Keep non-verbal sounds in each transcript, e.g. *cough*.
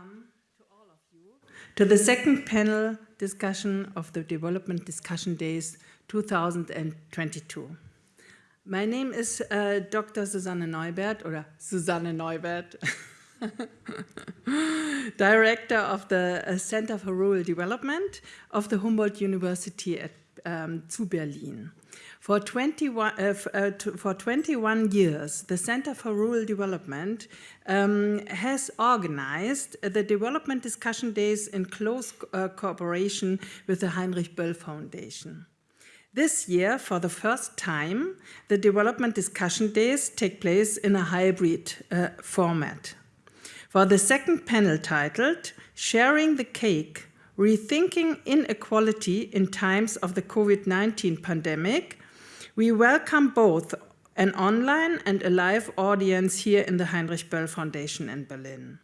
welcome to all of you to the second panel discussion of the Development Discussion Days 2022. My name is uh, Dr. Susanne Neubert, or Susanne Neubert, *laughs* Director of the uh, Center for Rural Development of the Humboldt University at, um, zu Berlin. For 21, uh, uh, for 21 years, the Center for Rural Development um, has organized the development discussion days in close uh, cooperation with the Heinrich Böll Foundation. This year, for the first time, the development discussion days take place in a hybrid uh, format. For the second panel titled, Sharing the Cake, Rethinking Inequality in Times of the COVID-19 Pandemic, we welcome both an online and a live audience here in the Heinrich Böll Foundation in Berlin.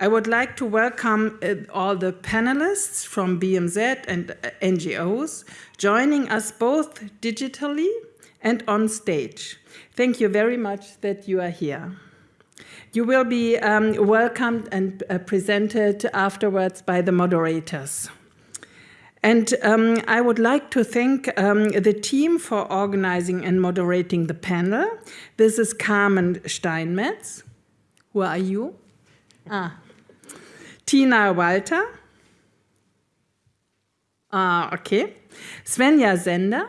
I would like to welcome uh, all the panelists from BMZ and uh, NGOs joining us both digitally and on stage. Thank you very much that you are here. You will be um, welcomed and uh, presented afterwards by the moderators. And um, I would like to thank um, the team for organizing and moderating the panel. This is Carmen Steinmetz. Who are you? Ah. Tina Walter. Ah, okay. Svenja Sender.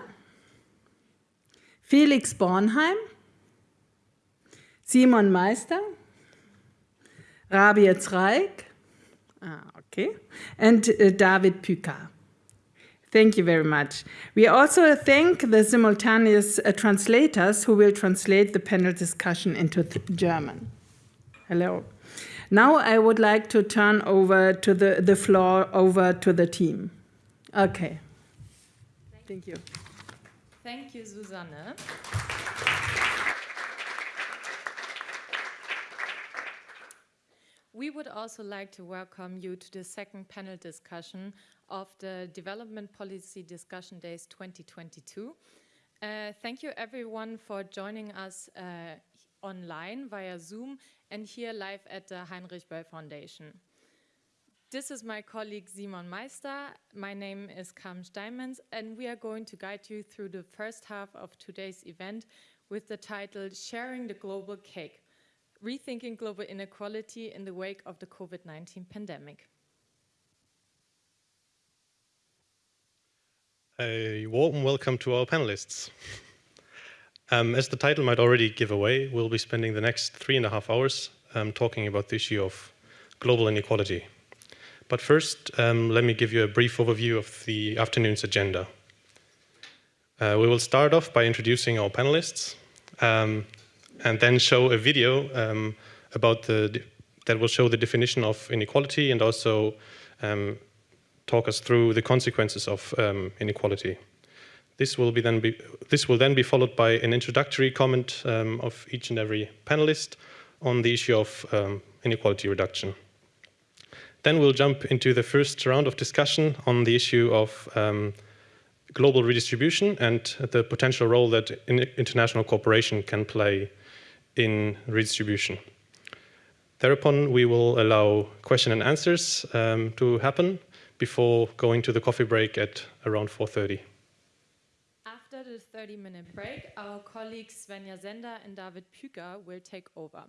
Felix Bornheim. Simon Meister. Rabia Zreik. Ah, okay. And uh, David Püker. Thank you very much. We also thank the simultaneous uh, translators who will translate the panel discussion into German. Hello. Now I would like to turn over to the, the floor over to the team. Okay. Thank you. Thank you, Susanne. We would also like to welcome you to the second panel discussion of the Development Policy Discussion Days 2022. Uh, thank you everyone for joining us uh, online via Zoom and here live at the Heinrich Böll Foundation. This is my colleague Simon Meister. My name is Carmen Steinmetz and we are going to guide you through the first half of today's event with the title Sharing the Global Cake, Rethinking Global Inequality in the Wake of the COVID-19 Pandemic. A warm welcome to our panelists. Um, as the title might already give away, we'll be spending the next three and a half hours um, talking about the issue of global inequality. But first, um, let me give you a brief overview of the afternoon's agenda. Uh, we will start off by introducing our panelists um, and then show a video um, about the that will show the definition of inequality and also um, talk us through the consequences of um, inequality. This will, be then be, this will then be followed by an introductory comment um, of each and every panelist on the issue of um, inequality reduction. Then we'll jump into the first round of discussion on the issue of um, global redistribution and the potential role that in international cooperation can play in redistribution. Thereupon, we will allow question and answers um, to happen before going to the coffee break at around 4.30. After the 30-minute break, our colleagues Svenja Sender and David Püker will take over.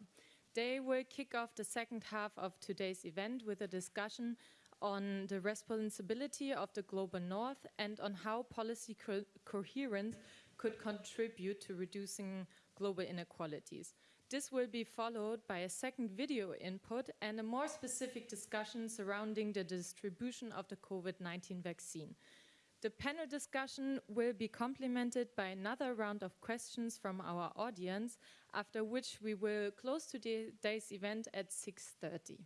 They will kick off the second half of today's event with a discussion on the responsibility of the global north and on how policy co coherence could contribute to reducing global inequalities. This will be followed by a second video input and a more specific discussion surrounding the distribution of the COVID-19 vaccine. The panel discussion will be complemented by another round of questions from our audience, after which we will close today's event at 6.30.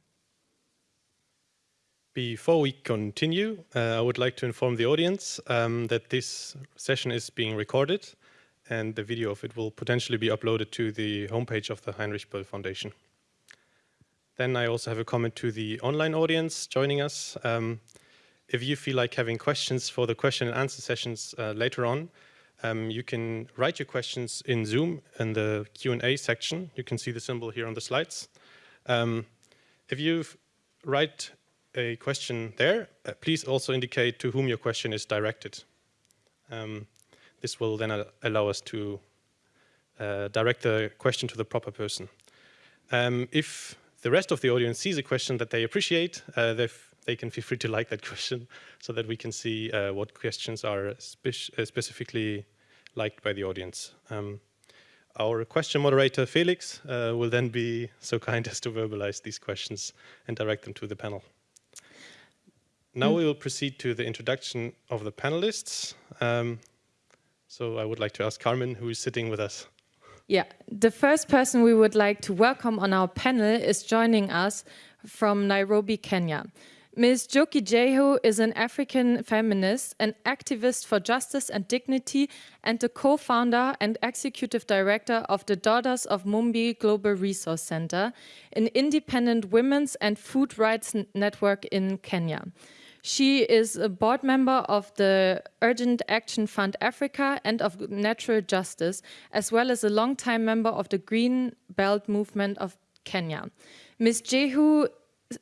Before we continue, uh, I would like to inform the audience um, that this session is being recorded and the video of it will potentially be uploaded to the homepage of the Heinrich Böll Foundation. Then I also have a comment to the online audience joining us. Um, if you feel like having questions for the question and answer sessions uh, later on, um, you can write your questions in Zoom in the Q&A section. You can see the symbol here on the slides. Um, if you write a question there, uh, please also indicate to whom your question is directed. Um, this will then allow us to uh, direct the question to the proper person. Um, if the rest of the audience sees a question that they appreciate, uh, they can feel free to like that *laughs* question so that we can see uh, what questions are uh, specifically liked by the audience. Um, our question moderator, Felix, uh, will then be so kind *laughs* as to verbalize these questions and direct them to the panel. Now mm. we will proceed to the introduction of the panelists. Um, so I would like to ask Carmen, who is sitting with us. Yeah, the first person we would like to welcome on our panel is joining us from Nairobi, Kenya. Ms. Njoki Njehu is an African feminist, an activist for justice and dignity, and the co-founder and executive director of the Daughters of Mumbi Global Resource Center, an independent women's and food rights network in Kenya. She is a board member of the Urgent Action Fund Africa and of Natural Justice, as well as a longtime member of the Green Belt Movement of Kenya. Ms. Jehu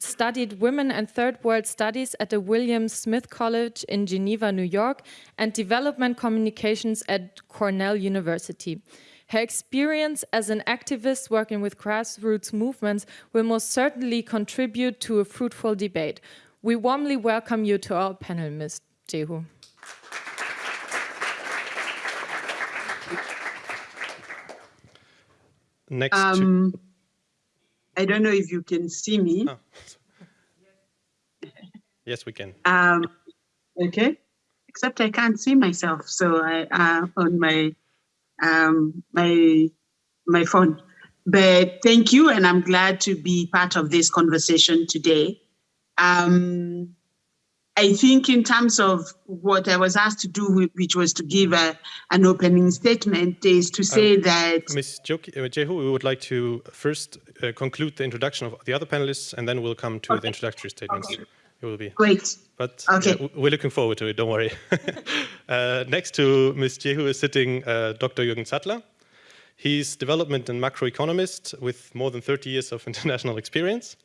studied Women and Third World Studies at the William Smith College in Geneva, New York, and Development Communications at Cornell University. Her experience as an activist working with grassroots movements will most certainly contribute to a fruitful debate. We warmly welcome you to our panel, Ms. Jehu. Next um, I don't know if you can see me. Oh. yes, we can. Um, okay, except I can't see myself, so I uh, on my um, my my phone. But thank you, and I'm glad to be part of this conversation today. Um, I think in terms of what I was asked to do, which was to give a, an opening statement, is to say um, that... Ms. Jehu, we would like to first uh, conclude the introduction of the other panelists, and then we'll come to okay. the introductory statements. Okay. It will be. Great. But okay. We're looking forward to it, don't worry. *laughs* uh, next to Ms. Jehu is sitting uh, Dr. Jürgen Zattler. He's development and macroeconomist with more than 30 years of *laughs* international experience.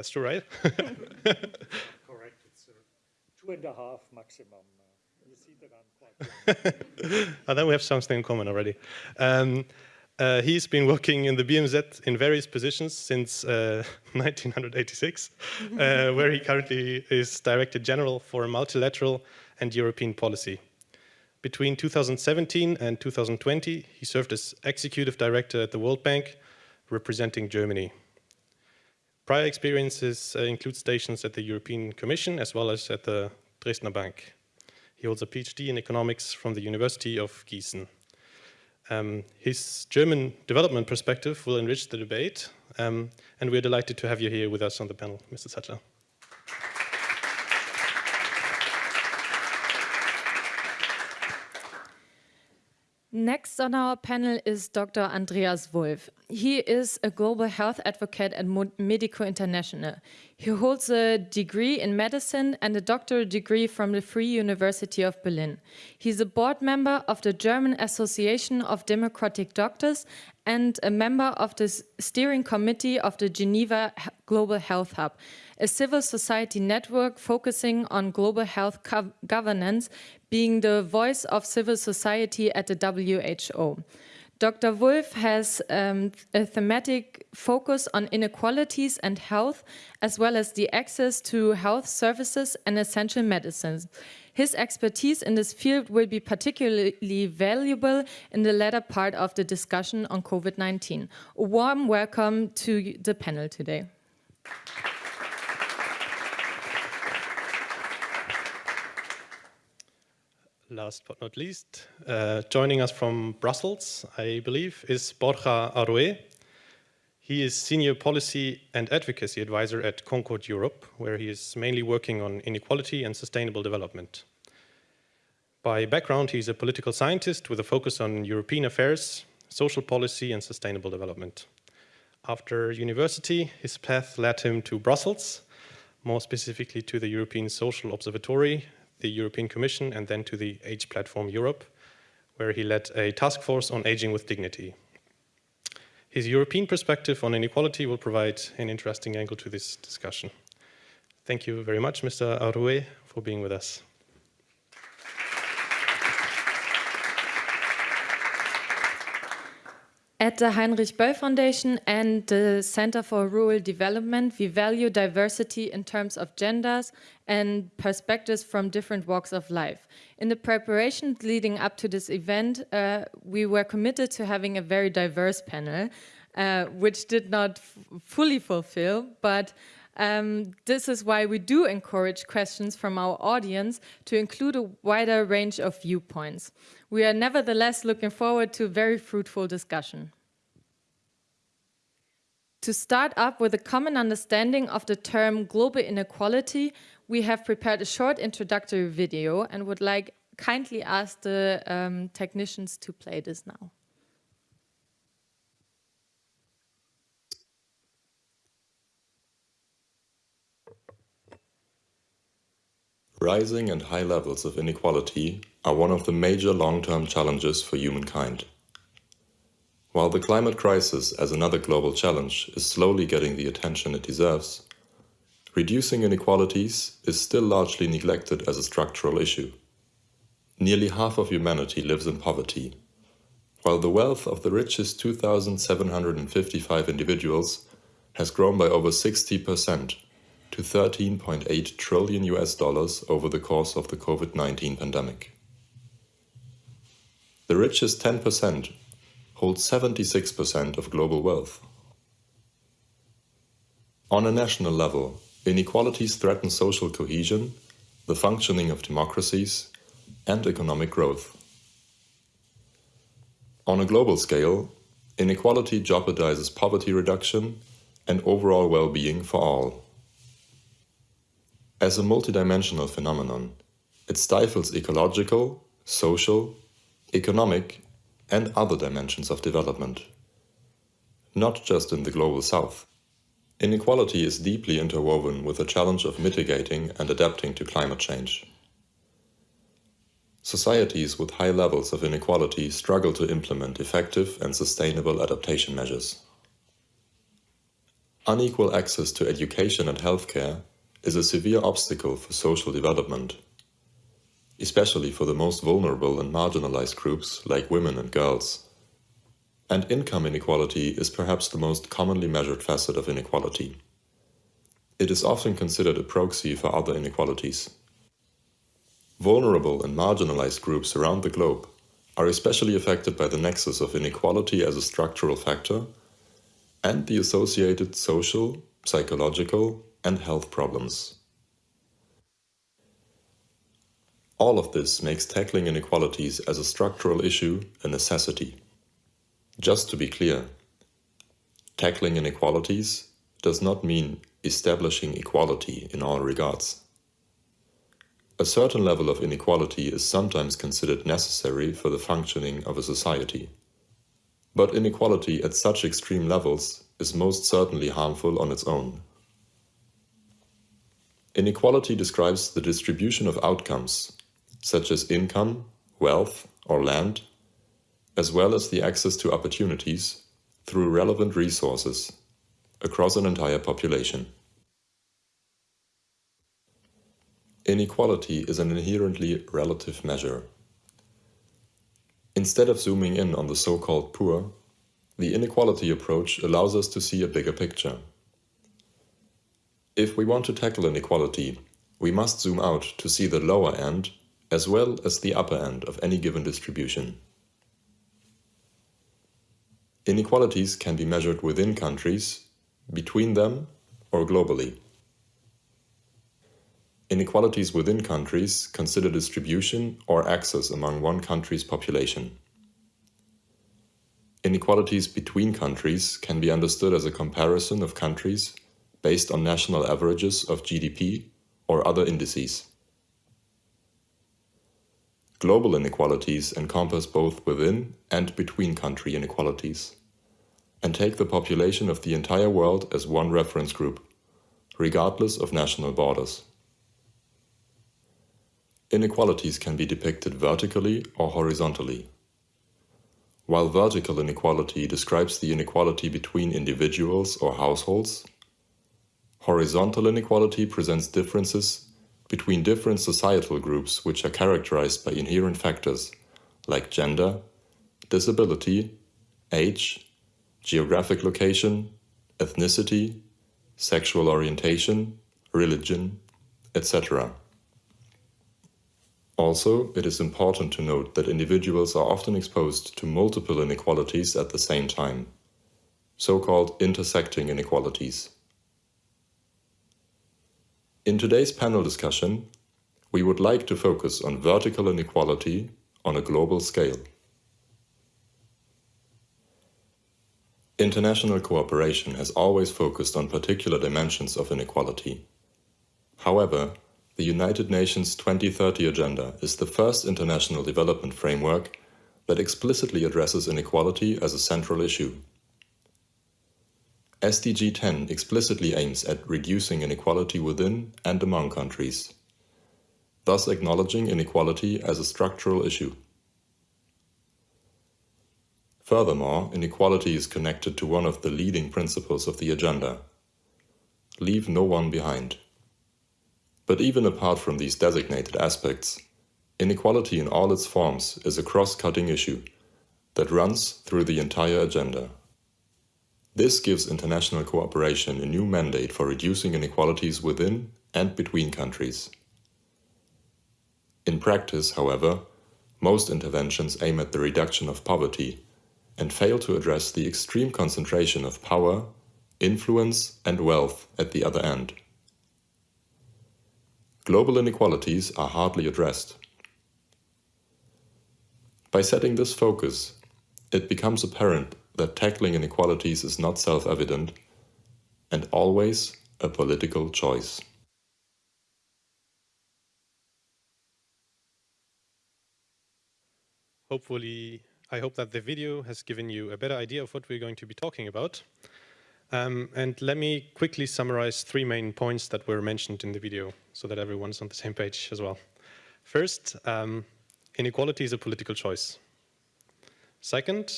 That's true, right? *laughs* Correct. It's uh, two and a half maximum. Uh, you see that I'm quite oh, *laughs* then we have something in common already. Um, uh, he's been working in the BMZ in various positions since uh, *laughs* 1986, uh, where he currently is Director General for Multilateral and European Policy. Between 2017 and 2020, he served as Executive Director at the World Bank, representing Germany. Prior experiences uh, include stations at the European Commission as well as at the Dresdner Bank. He holds a PhD in economics from the University of Gießen. Um, his German development perspective will enrich the debate, um, and we're delighted to have you here with us on the panel, Mr. Zattler. Next on our panel is Dr. Andreas Wolf. He is a global health advocate at Medico International. He holds a degree in medicine and a doctoral degree from the Free University of Berlin. He's a board member of the German Association of Democratic Doctors and a member of the steering committee of the Geneva Global Health Hub, a civil society network focusing on global health governance being the voice of civil society at the WHO. Dr. Wolf has um, a thematic focus on inequalities and health, as well as the access to health services and essential medicines. His expertise in this field will be particularly valuable in the latter part of the discussion on COVID-19. A warm welcome to the panel today. Last but not least, uh, joining us from Brussels, I believe, is Borja Arrué. He is Senior Policy and Advocacy Advisor at Concord Europe, where he is mainly working on inequality and sustainable development. By background, he's a political scientist with a focus on European affairs, social policy and sustainable development. After university, his path led him to Brussels, more specifically to the European Social Observatory the European Commission and then to the Age Platform Europe, where he led a task force on aging with dignity. His European perspective on inequality will provide an interesting angle to this discussion. Thank you very much, Mr. Arrué, for being with us. At the Heinrich Böll Foundation and the Center for Rural Development, we value diversity in terms of genders and perspectives from different walks of life. In the preparation leading up to this event, uh, we were committed to having a very diverse panel, uh, which did not fully fulfill, but um, this is why we do encourage questions from our audience to include a wider range of viewpoints. We are nevertheless looking forward to a very fruitful discussion. To start up with a common understanding of the term global inequality, we have prepared a short introductory video and would like kindly ask the um, technicians to play this now. Rising and high levels of inequality are one of the major long-term challenges for humankind. While the climate crisis as another global challenge is slowly getting the attention it deserves, reducing inequalities is still largely neglected as a structural issue. Nearly half of humanity lives in poverty, while the wealth of the richest 2,755 individuals has grown by over 60% to 13.8 trillion US dollars over the course of the COVID-19 pandemic. The richest 10% hold 76% of global wealth. On a national level, inequalities threaten social cohesion, the functioning of democracies, and economic growth. On a global scale, inequality jeopardizes poverty reduction and overall well-being for all. As a multidimensional phenomenon, it stifles ecological, social, economic, and other dimensions of development. Not just in the global south. Inequality is deeply interwoven with the challenge of mitigating and adapting to climate change. Societies with high levels of inequality struggle to implement effective and sustainable adaptation measures. Unequal access to education and healthcare is a severe obstacle for social development, especially for the most vulnerable and marginalized groups like women and girls. And income inequality is perhaps the most commonly measured facet of inequality. It is often considered a proxy for other inequalities. Vulnerable and marginalized groups around the globe are especially affected by the nexus of inequality as a structural factor and the associated social, psychological, and health problems. All of this makes tackling inequalities as a structural issue a necessity. Just to be clear, tackling inequalities does not mean establishing equality in all regards. A certain level of inequality is sometimes considered necessary for the functioning of a society. But inequality at such extreme levels is most certainly harmful on its own. Inequality describes the distribution of outcomes, such as income, wealth, or land, as well as the access to opportunities through relevant resources across an entire population. Inequality is an inherently relative measure. Instead of zooming in on the so-called poor, the inequality approach allows us to see a bigger picture. If we want to tackle inequality, we must zoom out to see the lower end as well as the upper end of any given distribution. Inequalities can be measured within countries, between them, or globally. Inequalities within countries consider distribution or access among one country's population. Inequalities between countries can be understood as a comparison of countries based on national averages of GDP or other indices. Global inequalities encompass both within and between country inequalities, and take the population of the entire world as one reference group, regardless of national borders. Inequalities can be depicted vertically or horizontally. While vertical inequality describes the inequality between individuals or households, horizontal inequality presents differences between different societal groups which are characterized by inherent factors like gender, disability, age, geographic location, ethnicity, sexual orientation, religion, etc. Also, it is important to note that individuals are often exposed to multiple inequalities at the same time, so-called intersecting inequalities. In today's panel discussion, we would like to focus on vertical inequality on a global scale. International cooperation has always focused on particular dimensions of inequality. However, the United Nations 2030 Agenda is the first international development framework that explicitly addresses inequality as a central issue. SDG 10 explicitly aims at reducing inequality within and among countries, thus acknowledging inequality as a structural issue. Furthermore, inequality is connected to one of the leading principles of the agenda leave no one behind. But even apart from these designated aspects, inequality in all its forms is a cross-cutting issue that runs through the entire agenda. This gives international cooperation a new mandate for reducing inequalities within and between countries. In practice, however, most interventions aim at the reduction of poverty and fail to address the extreme concentration of power, influence and wealth at the other end. Global inequalities are hardly addressed. By setting this focus, it becomes apparent that tackling inequalities is not self-evident and always a political choice. Hopefully, I hope that the video has given you a better idea of what we're going to be talking about. Um, and let me quickly summarize three main points that were mentioned in the video so that everyone's on the same page as well. First, um, inequality is a political choice. Second,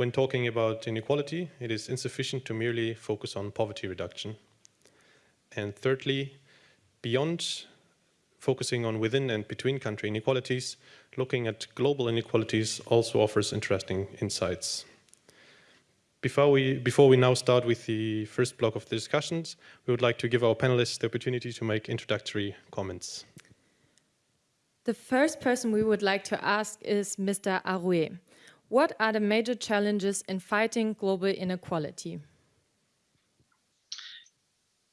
when talking about inequality, it is insufficient to merely focus on poverty reduction. And thirdly, beyond focusing on within and between country inequalities, looking at global inequalities also offers interesting insights. Before we, before we now start with the first block of the discussions, we would like to give our panelists the opportunity to make introductory comments. The first person we would like to ask is Mr. Arrué. What are the major challenges in fighting global inequality?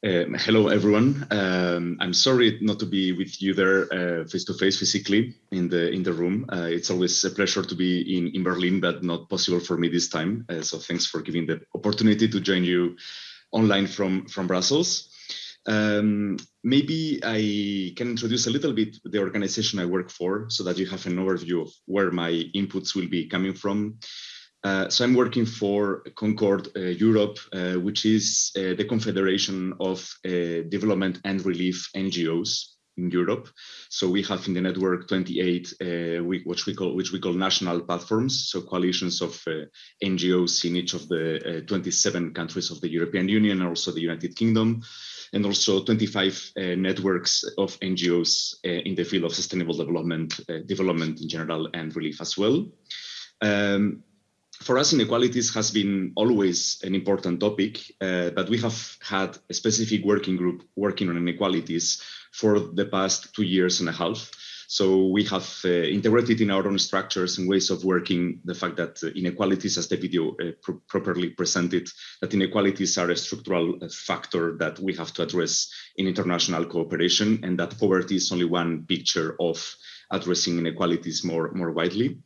Um, hello, everyone. Um, I'm sorry not to be with you there uh, face to face physically in the in the room. Uh, it's always a pleasure to be in, in Berlin, but not possible for me this time. Uh, so thanks for giving the opportunity to join you online from from Brussels. Um, maybe I can introduce a little bit the organization I work for so that you have an overview of where my inputs will be coming from. Uh, so I'm working for Concord uh, Europe, uh, which is uh, the confederation of uh, development and relief NGOs in Europe. So we have in the network 28, uh, we, which we call which we call national platforms, so coalitions of NGOs in each of the 27 countries of the European Union, and also the United Kingdom and also 25 uh, networks of NGOs uh, in the field of sustainable development, uh, development in general, and relief as well. Um, for us, inequalities has been always an important topic, uh, but we have had a specific working group working on inequalities for the past two years and a half. So we have uh, integrated in our own structures and ways of working the fact that uh, inequalities, as the video uh, pr properly presented, that inequalities are a structural uh, factor that we have to address in international cooperation, and that poverty is only one picture of addressing inequalities more, more widely.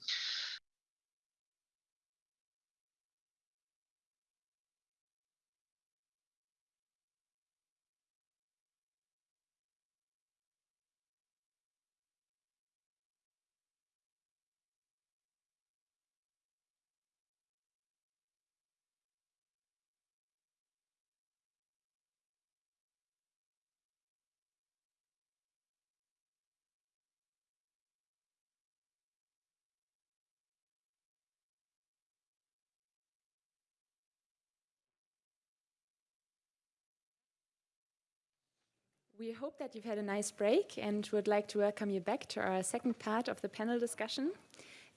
We hope that you've had a nice break and would like to welcome you back to our second part of the panel discussion.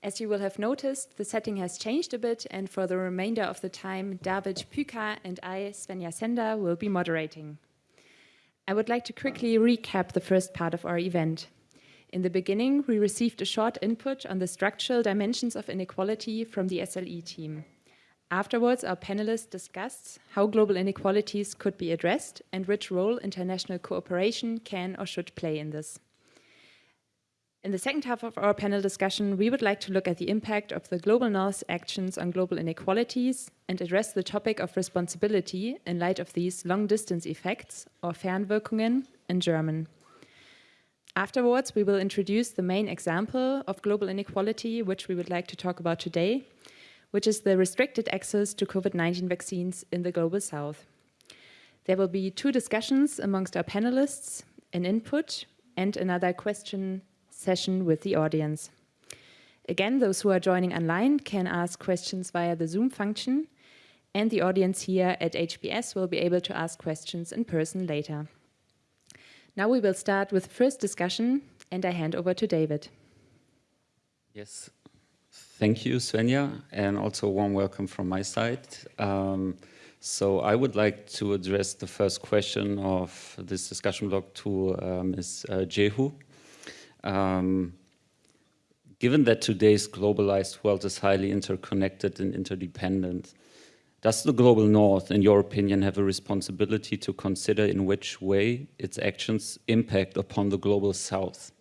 As you will have noticed, the setting has changed a bit and for the remainder of the time, David Püker and I, Svenja Sender, will be moderating. I would like to quickly recap the first part of our event. In the beginning, we received a short input on the structural dimensions of inequality from the SLE team. Afterwards, our panelists discussed how global inequalities could be addressed and which role international cooperation can or should play in this. In the second half of our panel discussion, we would like to look at the impact of the Global North's actions on global inequalities and address the topic of responsibility in light of these long-distance effects, or Fernwirkungen in German. Afterwards, we will introduce the main example of global inequality, which we would like to talk about today, which is the restricted access to COVID-19 vaccines in the Global South. There will be two discussions amongst our panelists, an input and another question session with the audience. Again, those who are joining online can ask questions via the Zoom function, and the audience here at HBS will be able to ask questions in person later. Now we will start with the first discussion, and I hand over to David. Yes, thank you, Svenja, and also warm welcome from my side. Um, so I would like to address the first question of this discussion block to uh, Ms. Uh, Jehu. Um, given that today's globalized world is highly interconnected and interdependent, does the global north, in your opinion, have a responsibility to consider in which way its actions impact upon the global south?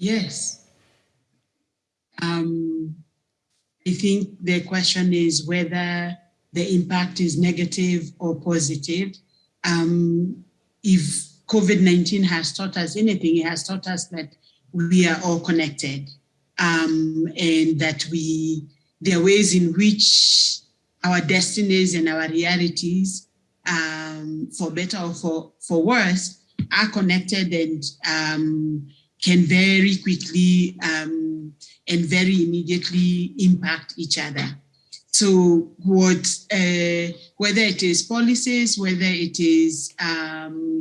Yes. Um, I think the question is whether the impact is negative or positive. Um, if COVID-19 has taught us anything, it has taught us that we are all connected um, and that we, there are ways in which our destinies and our realities, um, for better or for, for worse, are connected and um, can very quickly um, and very immediately impact each other. So what, uh, whether it is policies, whether it is um,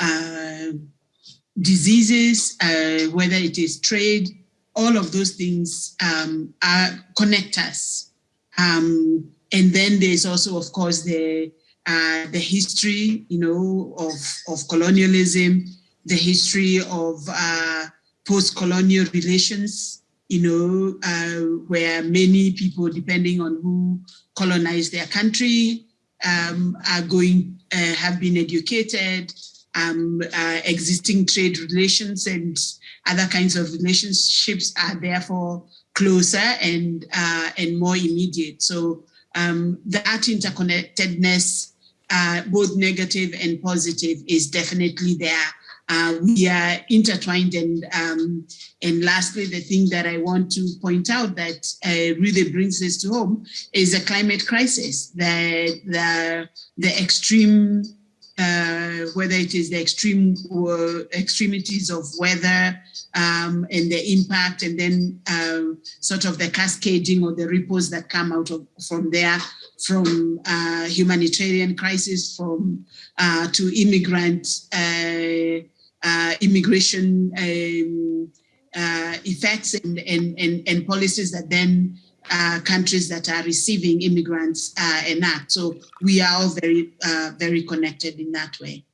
uh, diseases, uh, whether it is trade, all of those things um, are connect us. Um, and then there's also, of course, the uh, the history, you know, of of colonialism, the history of uh, post-colonial relations, you know, uh, where many people, depending on who colonized their country, um, are going, uh, have been educated, um, uh, existing trade relations and other kinds of relationships are therefore closer and, uh, and more immediate. So um, that interconnectedness, uh, both negative and positive, is definitely there uh, we are intertwined and um, and lastly the thing that I want to point out that uh, really brings this to home is the climate crisis the the the extreme uh, whether it is the extreme uh, extremities of weather um, and the impact and then uh, sort of the cascading or the ripples that come out of from there from uh, humanitarian crisis from uh, to immigrant uh, immigration um, uh, effects and, and, and, and, policies that then uh, countries that are receiving immigrants uh, enact. So we are all very, uh, very connected in that way.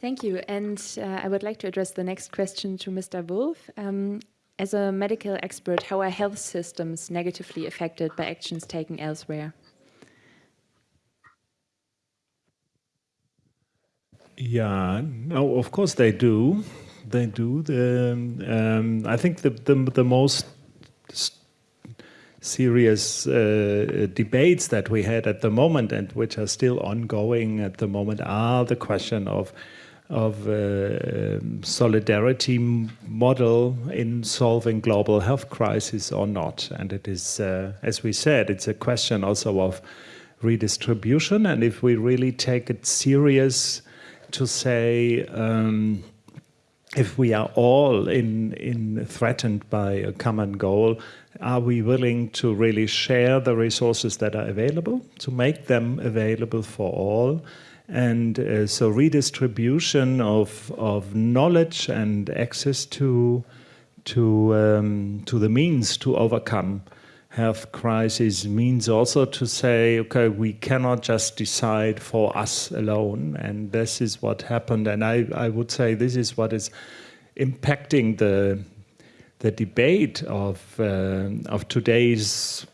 Thank you. And uh, I would like to address the next question to Mr. Wolf. Um, as a medical expert, how are health systems negatively affected by actions taken elsewhere? Yeah, no, of course they do. They do. The, um, I think the, the, the most serious uh, debates that we had at the moment and which are still ongoing at the moment are the question of of uh, solidarity model in solving global health crisis or not. And it is, uh, as we said, it's a question also of redistribution. And if we really take it serious, to say um, if we are all in, in threatened by a common goal, are we willing to really share the resources that are available, to make them available for all? And uh, so redistribution of, of knowledge and access to, to, um, to the means to overcome health crisis means also to say, okay, we cannot just decide for us alone. And this is what happened. And I, I would say this is what is impacting the, the debate of, uh, of today's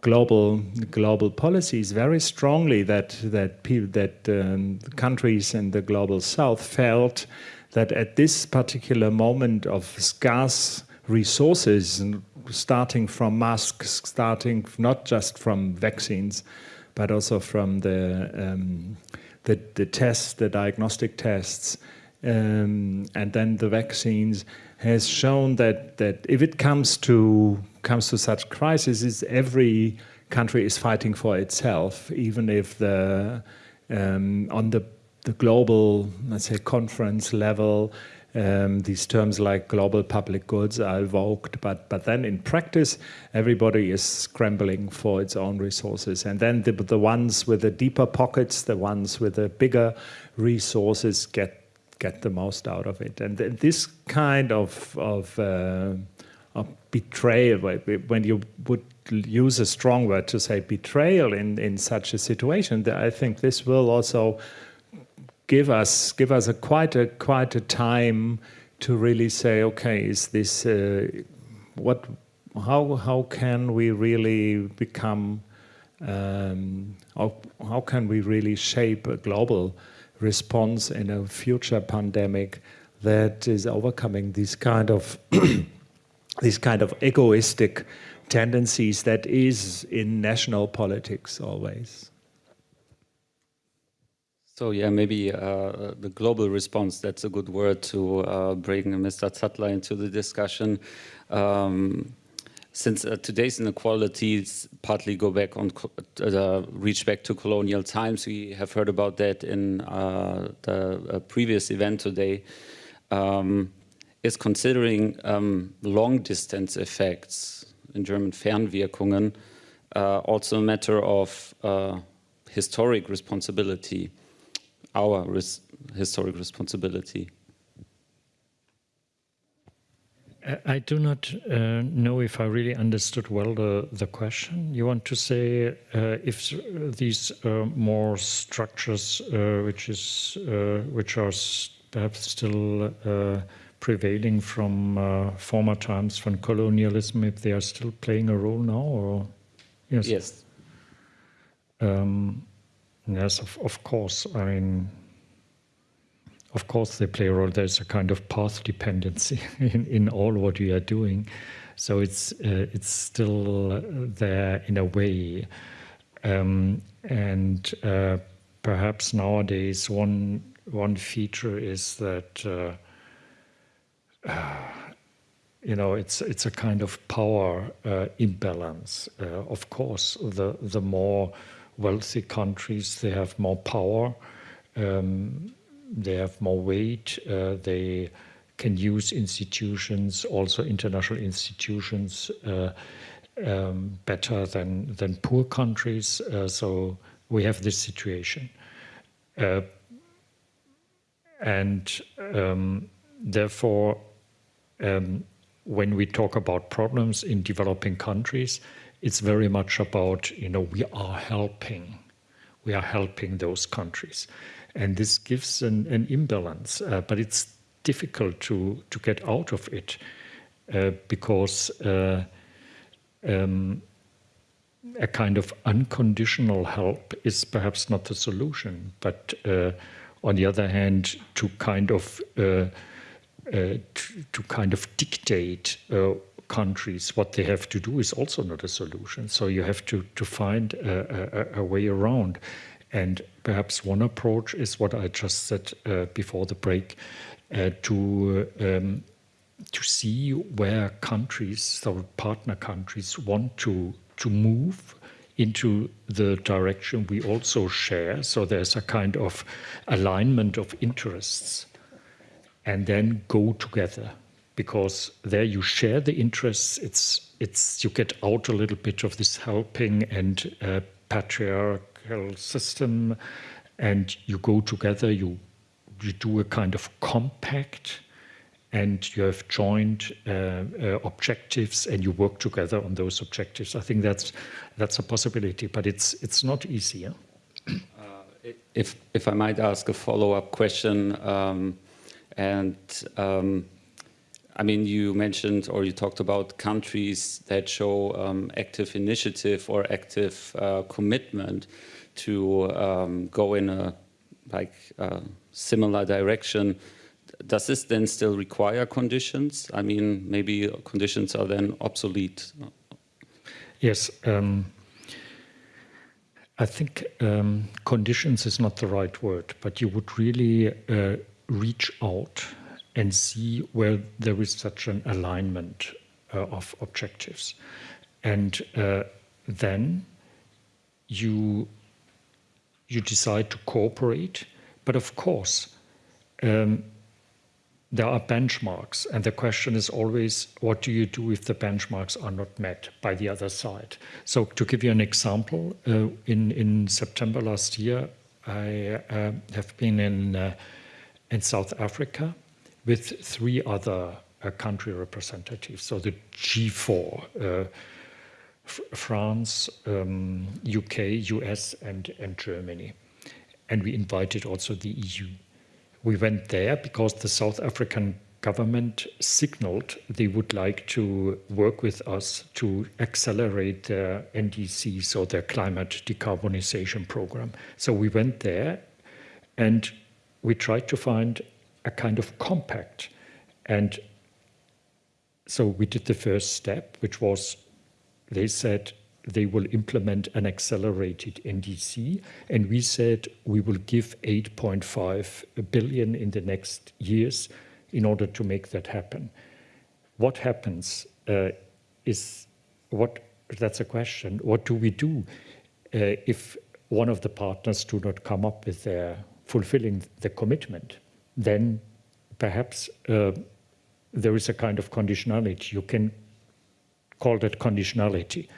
global global policies very strongly that that people that um, countries in the global south felt that at this particular moment of scarce resources starting from masks starting not just from vaccines but also from the um, the, the tests the diagnostic tests um, and then the vaccines has shown that that if it comes to comes to such crises, every country is fighting for itself, even if the um, on the the global, let's say, conference level, um, these terms like global public goods are evoked, but but then in practice, everybody is scrambling for its own resources, and then the the ones with the deeper pockets, the ones with the bigger resources, get get the most out of it. And this kind of, of, uh, of betrayal, when you would use a strong word to say betrayal in, in such a situation, I think this will also give us give us a quite a quite a time to really say, okay, is this uh, what? How how can we really become? Um, how, how can we really shape a global response in a future pandemic that is overcoming these kind of *clears throat* these kind of egoistic tendencies that is in national politics always. So yeah, maybe uh, the global response, that's a good word to uh, bring Mr. Zattler into the discussion. Um, since uh, today's inequalities partly go back on, uh, reach back to colonial times, we have heard about that in uh, the uh, previous event today, um, is considering um, long distance effects, in German Fernwirkungen, also a matter of historic responsibility, our res historic responsibility. I do not uh, know if I really understood well the, the question. You want to say uh, if these uh, more structures, uh, which is uh, which are perhaps still uh, prevailing from former times from colonialism, if they are still playing a role now, or yes, yes, um, yes, of, of course. I mean of course they play a role. There's a kind of path dependency *laughs* in, in all what we are doing. So it's uh, it's still there in a way. Um, and uh, perhaps nowadays one one feature is that uh, uh *sighs* you know it's it's a kind of power uh, imbalance. Uh, of course, the the more wealthy countries they have more power. Um, they have more weight. Uh, they can use institutions, also international institutions, uh, um, better than than poor countries. Uh, so we have this situation, uh, and um, therefore, um, when we talk about problems in developing countries, it's very much about you know we are helping, we are helping those countries. And this gives an, an imbalance, uh, but it's difficult to, to get out of it uh, because uh, um, a kind of unconditional help is perhaps not the solution. But uh, on the other hand, to kind of uh, uh, to, to, kind of dictate countries what they have to do is also not a solution. So you have to to find a, a, a way around. And perhaps one approach is what I just said uh, before the break, uh, to um, to see where countries, so partner countries, want to to move into the direction we also share. So there's a kind of alignment of interests, and then go together because there you share the interests. It's it's you get out a little bit of this helping and uh, patriarchal system, and you go together. You you do a kind of compact, and you have joint uh, uh, objectives, and you work together on those objectives. I think that's that's a possibility, but it's it's not easy. Yeah? if if I might ask a follow up question. Um, and um, I mean, you mentioned or you talked about countries that show um, active initiative or active uh, commitment to um, go in a like similar direction. Does this then still require conditions? I mean, maybe conditions are then obsolete. Yes. Um, I think um, conditions is not the right word, but you would really uh, reach out and see where there is such an alignment uh, of objectives. And uh, then you, you decide to cooperate. But of course, um, there are benchmarks, and the question is always what do you do if the benchmarks are not met by the other side? So, to give you an example, uh, in, in September last year, I uh, have been in uh, in South Africa with three other uh, country representatives. So the G4, uh, France, um, UK, US, and, and Germany. And we invited also the EU. We went there because the South African government signaled they would like to work with us to accelerate their NDC, so their climate decarbonization program. So we went there and we tried to find a kind of compact. And so we did the first step, which was they said they will implement an accelerated NDC, and we said we will give 8.5 billion in the next years in order to make that happen. What happens uh, is what that's a question. What do we do uh, if one of the partners do not come up with their fulfilling the commitment, then perhaps uh, there is a kind of conditionality. You can call that conditionality.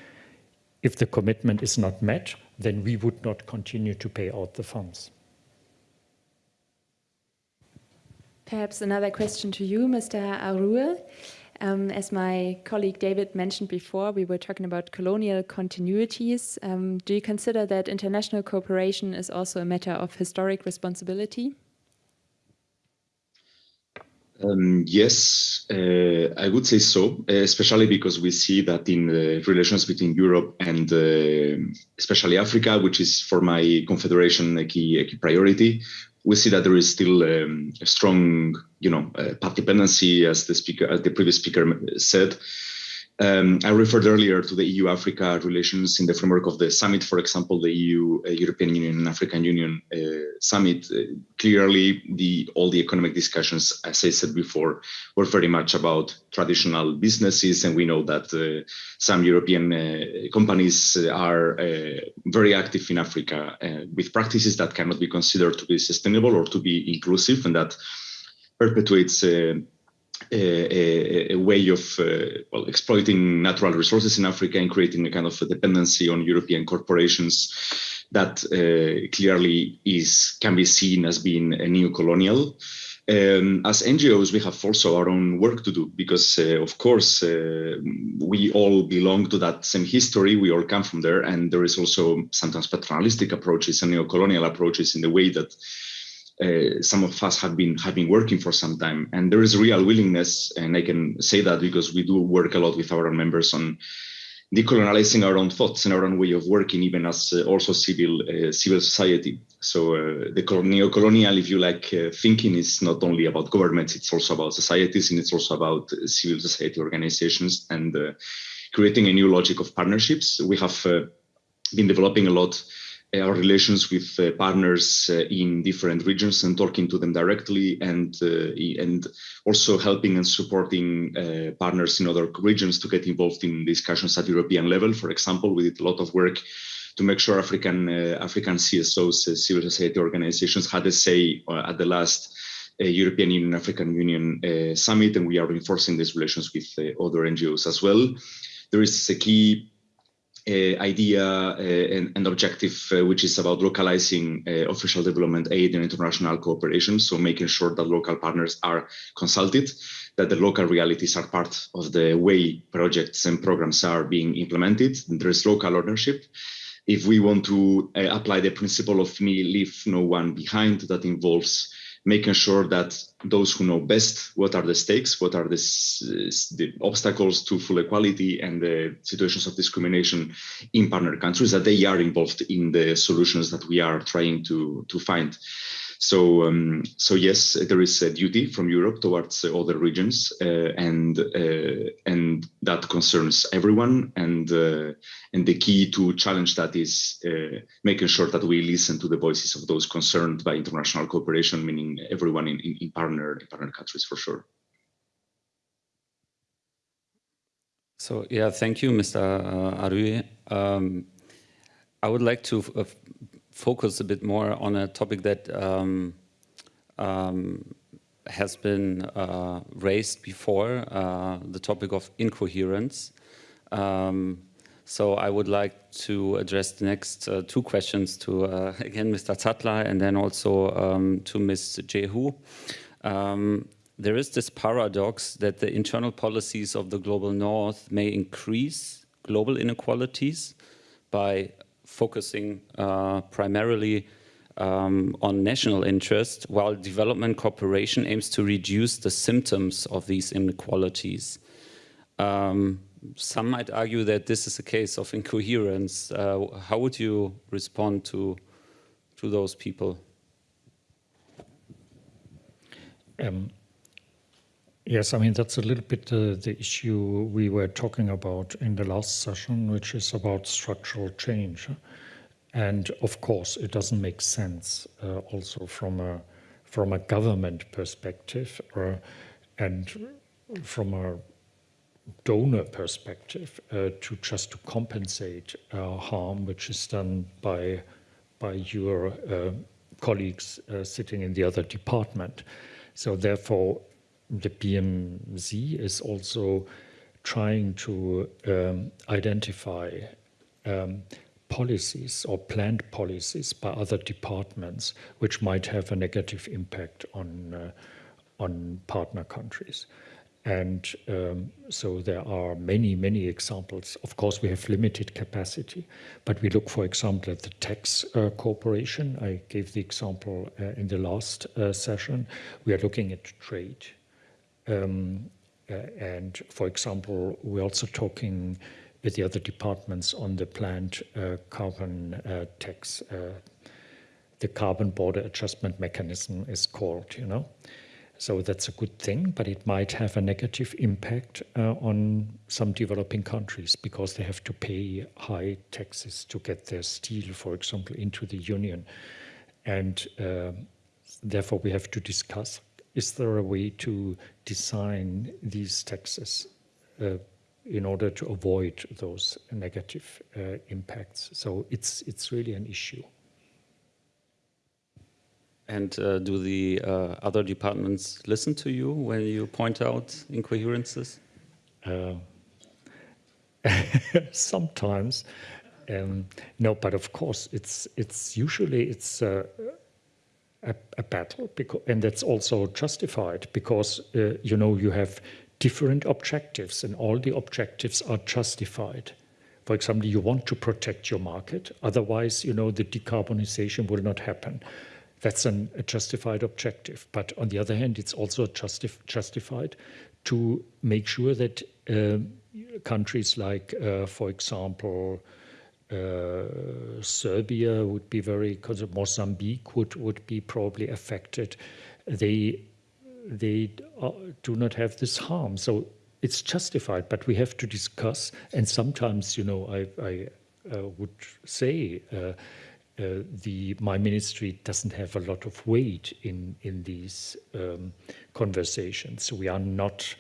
If the commitment is not met, then we would not continue to pay out the funds. Perhaps another question to you, Mr. Arrué. Um, as my colleague David mentioned before, we were talking about colonial continuities. Um, do you consider that international cooperation is also a matter of historic responsibility? Um, yes, uh, I would say so, especially because we see that in the relations between Europe and uh, especially Africa, which is for my confederation a key, a key priority, we see that there is still um, a strong, you know, uh, path dependency, as the speaker, as the previous speaker said. Um, I referred earlier to the EU-Africa relations in the framework of the summit, for example, the EU, uh, European Union, and African Union uh, summit. Uh, clearly, the all the economic discussions, as I said before, were very much about traditional businesses, and we know that uh, some European uh, companies are uh, very active in Africa with practices that cannot be considered to be sustainable or to be inclusive, and that perpetuates a, a, way of uh, well, exploiting natural resources in Africa and creating a kind of a dependency on European corporations that uh, clearly is can be seen as being a neo-colonial. Um, as NGOs, we have also our own work to do because, uh, of course, uh, we all belong to that same history. We all come from there, and there is also sometimes paternalistic approaches and neo-colonial approaches in the way that uh, some of us have been have been working for some time, and there is real willingness, and I can say that because we do work a lot with our members on decolonizing our own thoughts and our own way of working, even as uh, also civil uh, civil society. So uh, the neo-colonial, if you like, uh, thinking is not only about governments; it's also about societies, and it's also about uh, civil society organizations and creating a new logic of partnerships. We have been developing a lot our relations with uh, partners uh, in different regions and talking to them directly and and also helping and supporting partners in other regions to get involved in discussions at European level. For example, we did a lot of work to make sure African African CSOs, civil society organizations, had a say at the last European Union African Union uh, summit, and we are reinforcing these relations with uh, other NGOs as well. There is a key uh, idea uh, and, and, objective, uh, which is about localizing official development aid and international cooperation. So making sure that local partners are consulted, that the local realities are part of the way projects and programs are being implemented. There is local ownership. If we want to apply the principle of me leave no one behind, that involves making sure that those who know best what are the stakes, what are the, the, obstacles to full equality and the situations of discrimination in partner countries, that they are involved in the solutions that we are trying to, to find. So, um, so yes, there is a duty from Europe towards uh, other regions, uh, and uh, and that concerns everyone. And and the key to challenge that is making sure that we listen to the voices of those concerned by international cooperation, meaning everyone in, in, in partner in partner countries for sure. So yeah, thank you, Mr. Arrué. Um, I would like to uh, focus a bit more on a topic that um, um, has been uh, raised before, uh, the topic of incoherence. Um, so I would like to address the next uh, two questions to, uh, *laughs* again, Mr. Zattler and then also um, to Ms. Njehu. Um, there is this paradox that the internal policies of the global north may increase global inequalities by focusing uh, primarily um, on national interest, while development cooperation aims to reduce the symptoms of these inequalities. Um, some might argue that this is a case of incoherence. Uh, how would you respond to, to those people? Um, Yes, I mean, that's a little bit uh, the issue we were talking about in the last session, which is about structural change. And of course, it doesn't make sense uh, also from a, from a government perspective or, uh, and from a donor perspective uh, to just to compensate uh, harm which is done by, by your uh, colleagues sitting in the other department. So therefore, the BMZ is also trying to um, identify um, policies or planned policies by other departments which might have a negative impact on uh, on partner countries. And um, so there are many, many examples. Of course, we have limited capacity, but we look, for example, at the tax uh, cooperation. I gave the example uh, in the last uh, session. We are looking at trade um, uh, and for example, we're also talking with the other departments on the planned uh, carbon uh, tax. Uh, the carbon border adjustment mechanism is called, you know. So that's a good thing, but it might have a negative impact uh, on some developing countries because they have to pay high taxes to get their steel, for example, into the union. And uh, therefore we have to discuss is there a way to design these taxes uh, in order to avoid those negative uh, impacts? So it's it's really an issue. And uh, do the uh, other departments listen to you when you point out incoherences? Uh, *laughs* sometimes, um, no, but of course, it's it's usually it's uh, a, a battle, because, and that's also justified because uh, you know you have different objectives, and all the objectives are justified. For example, you want to protect your market, otherwise, you know, the decarbonization will not happen. That's an, a justified objective. But on the other hand, it's also justif justified to make sure that uh, countries like, uh, for example, uh, Serbia would be very, Mozambique would, would be probably affected. They, they uh, do not have this harm. So it's justified, but we have to discuss. And sometimes, you know, I, I uh, would say uh, uh, the my ministry doesn't have a lot of weight in in these um, conversations. We are not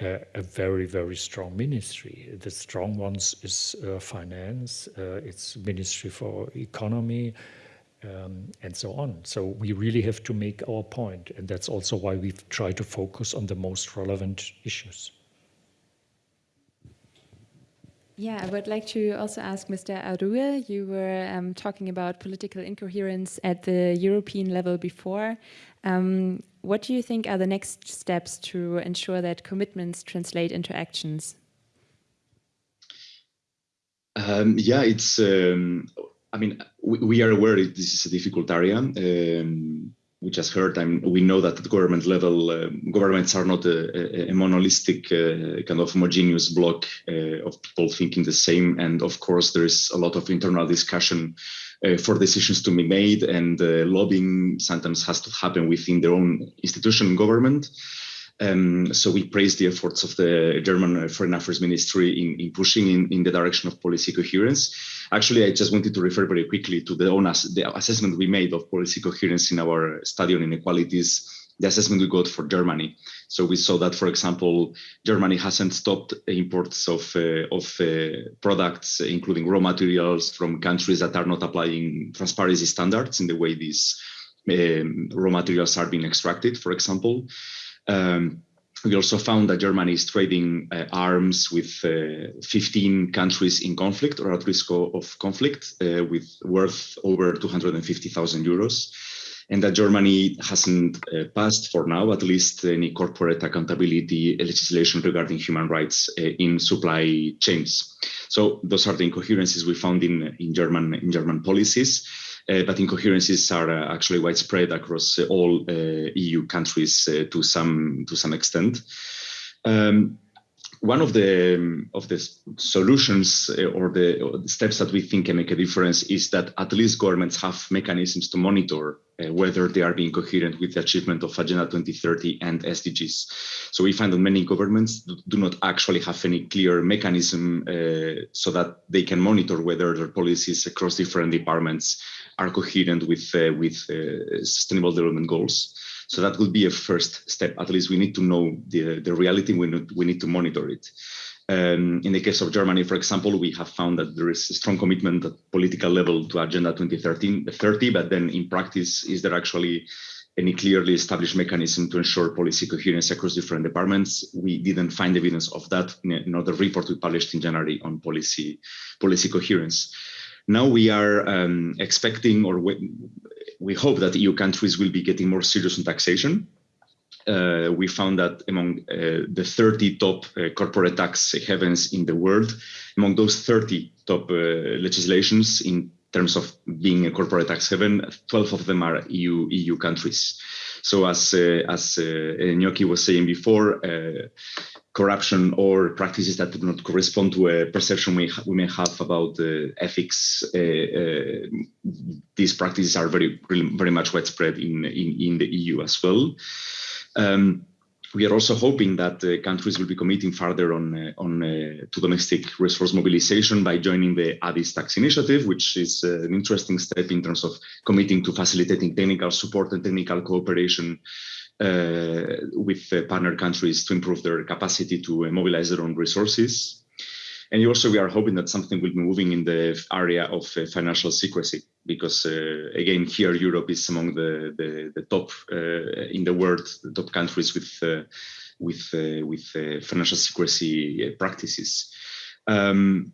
a, a, very, very strong ministry. The strong ones is uh, finance, uh, it's Ministry for Economy, um, and so on. So we really have to make our point, and that's also why we've tried to focus on the most relevant issues. Yeah, I would like to also ask Mr. Arrué. You were um, talking about political incoherence at the European level before. Um, what do you think are the next steps to ensure that commitments translate into actions? Um, yeah, it's. Um, I mean, we, we, are aware this is a difficult area. Um, we just heard, I mean, we know that at government level, uh, governments are not a, a, a monolithic uh, kind of homogeneous block uh, of people thinking the same. And of course, there is a lot of internal discussion uh, for decisions to be made, and uh, lobbying sometimes has to happen within their own institution government. Um, so we praise the efforts of the German Foreign Affairs Ministry in, in pushing in, in the direction of policy coherence. Actually, I just wanted to refer very quickly to the own ass the assessment we made of policy coherence in our study on inequalities, the assessment we got for Germany. So we saw that, for example, Germany hasn't stopped imports of, uh, of uh, products, including raw materials from countries that are not applying transparency standards in the way these um, raw materials are being extracted, for example. Um, we also found that Germany is trading uh, arms with uh, 15 countries in conflict or at risk of conflict uh, with worth over 250,000 euros. And that Germany hasn't uh, passed for now, at least any corporate accountability legislation regarding human rights uh, in supply chains. So those are the incoherences we found in, in German in German policies. Uh, but incoherences are uh, actually widespread across uh, all EU countries to some to some extent. Um, one of the um, of the solutions or the, or the, steps that we think can make a difference is that at least governments have mechanisms to monitor uh, whether they are being coherent with the achievement of Agenda 2030 and SDGs. So we find that many governments do not actually have any clear mechanism uh, so that they can monitor whether their policies across different departments are coherent with uh, with uh, sustainable development goals. So that would be a first step. At least we need to know the the reality. We need, we need to monitor it. Um, in the case of Germany, for example, we have found that there is a strong commitment at political level to Agenda 2030, 30, but then in practice, is there actually any clearly established mechanism to ensure policy coherence across different departments? We didn't find evidence of that in another report we published in January on policy policy coherence. Now we are um, expecting, or we, hope that EU countries will be getting more serious on taxation. Uh, we found that among uh, the 30 top uh, corporate tax havens in the world, among those 30 top uh, legislations in terms of being a corporate tax haven, 12 of them are EU EU countries. So as uh, as uh, Njoki was saying before, corruption or practices that do not correspond to a perception we, we may have about uh, ethics. Uh, uh, these practices are very, very much widespread in, in, in the EU as well. Um, we are also hoping that uh, countries will be committing further on, uh, on uh, to domestic resource mobilization by joining the Addis Tax Initiative, which is an interesting step in terms of committing to facilitating technical support and technical cooperation uh, Uh, with partner countries to improve their capacity to uh, mobilize their own resources. And also, we are hoping that something will be moving in the area of uh, financial secrecy, because uh, again, here Europe is among the the, the top uh, in the world, the top countries with with with financial secrecy practices. Um,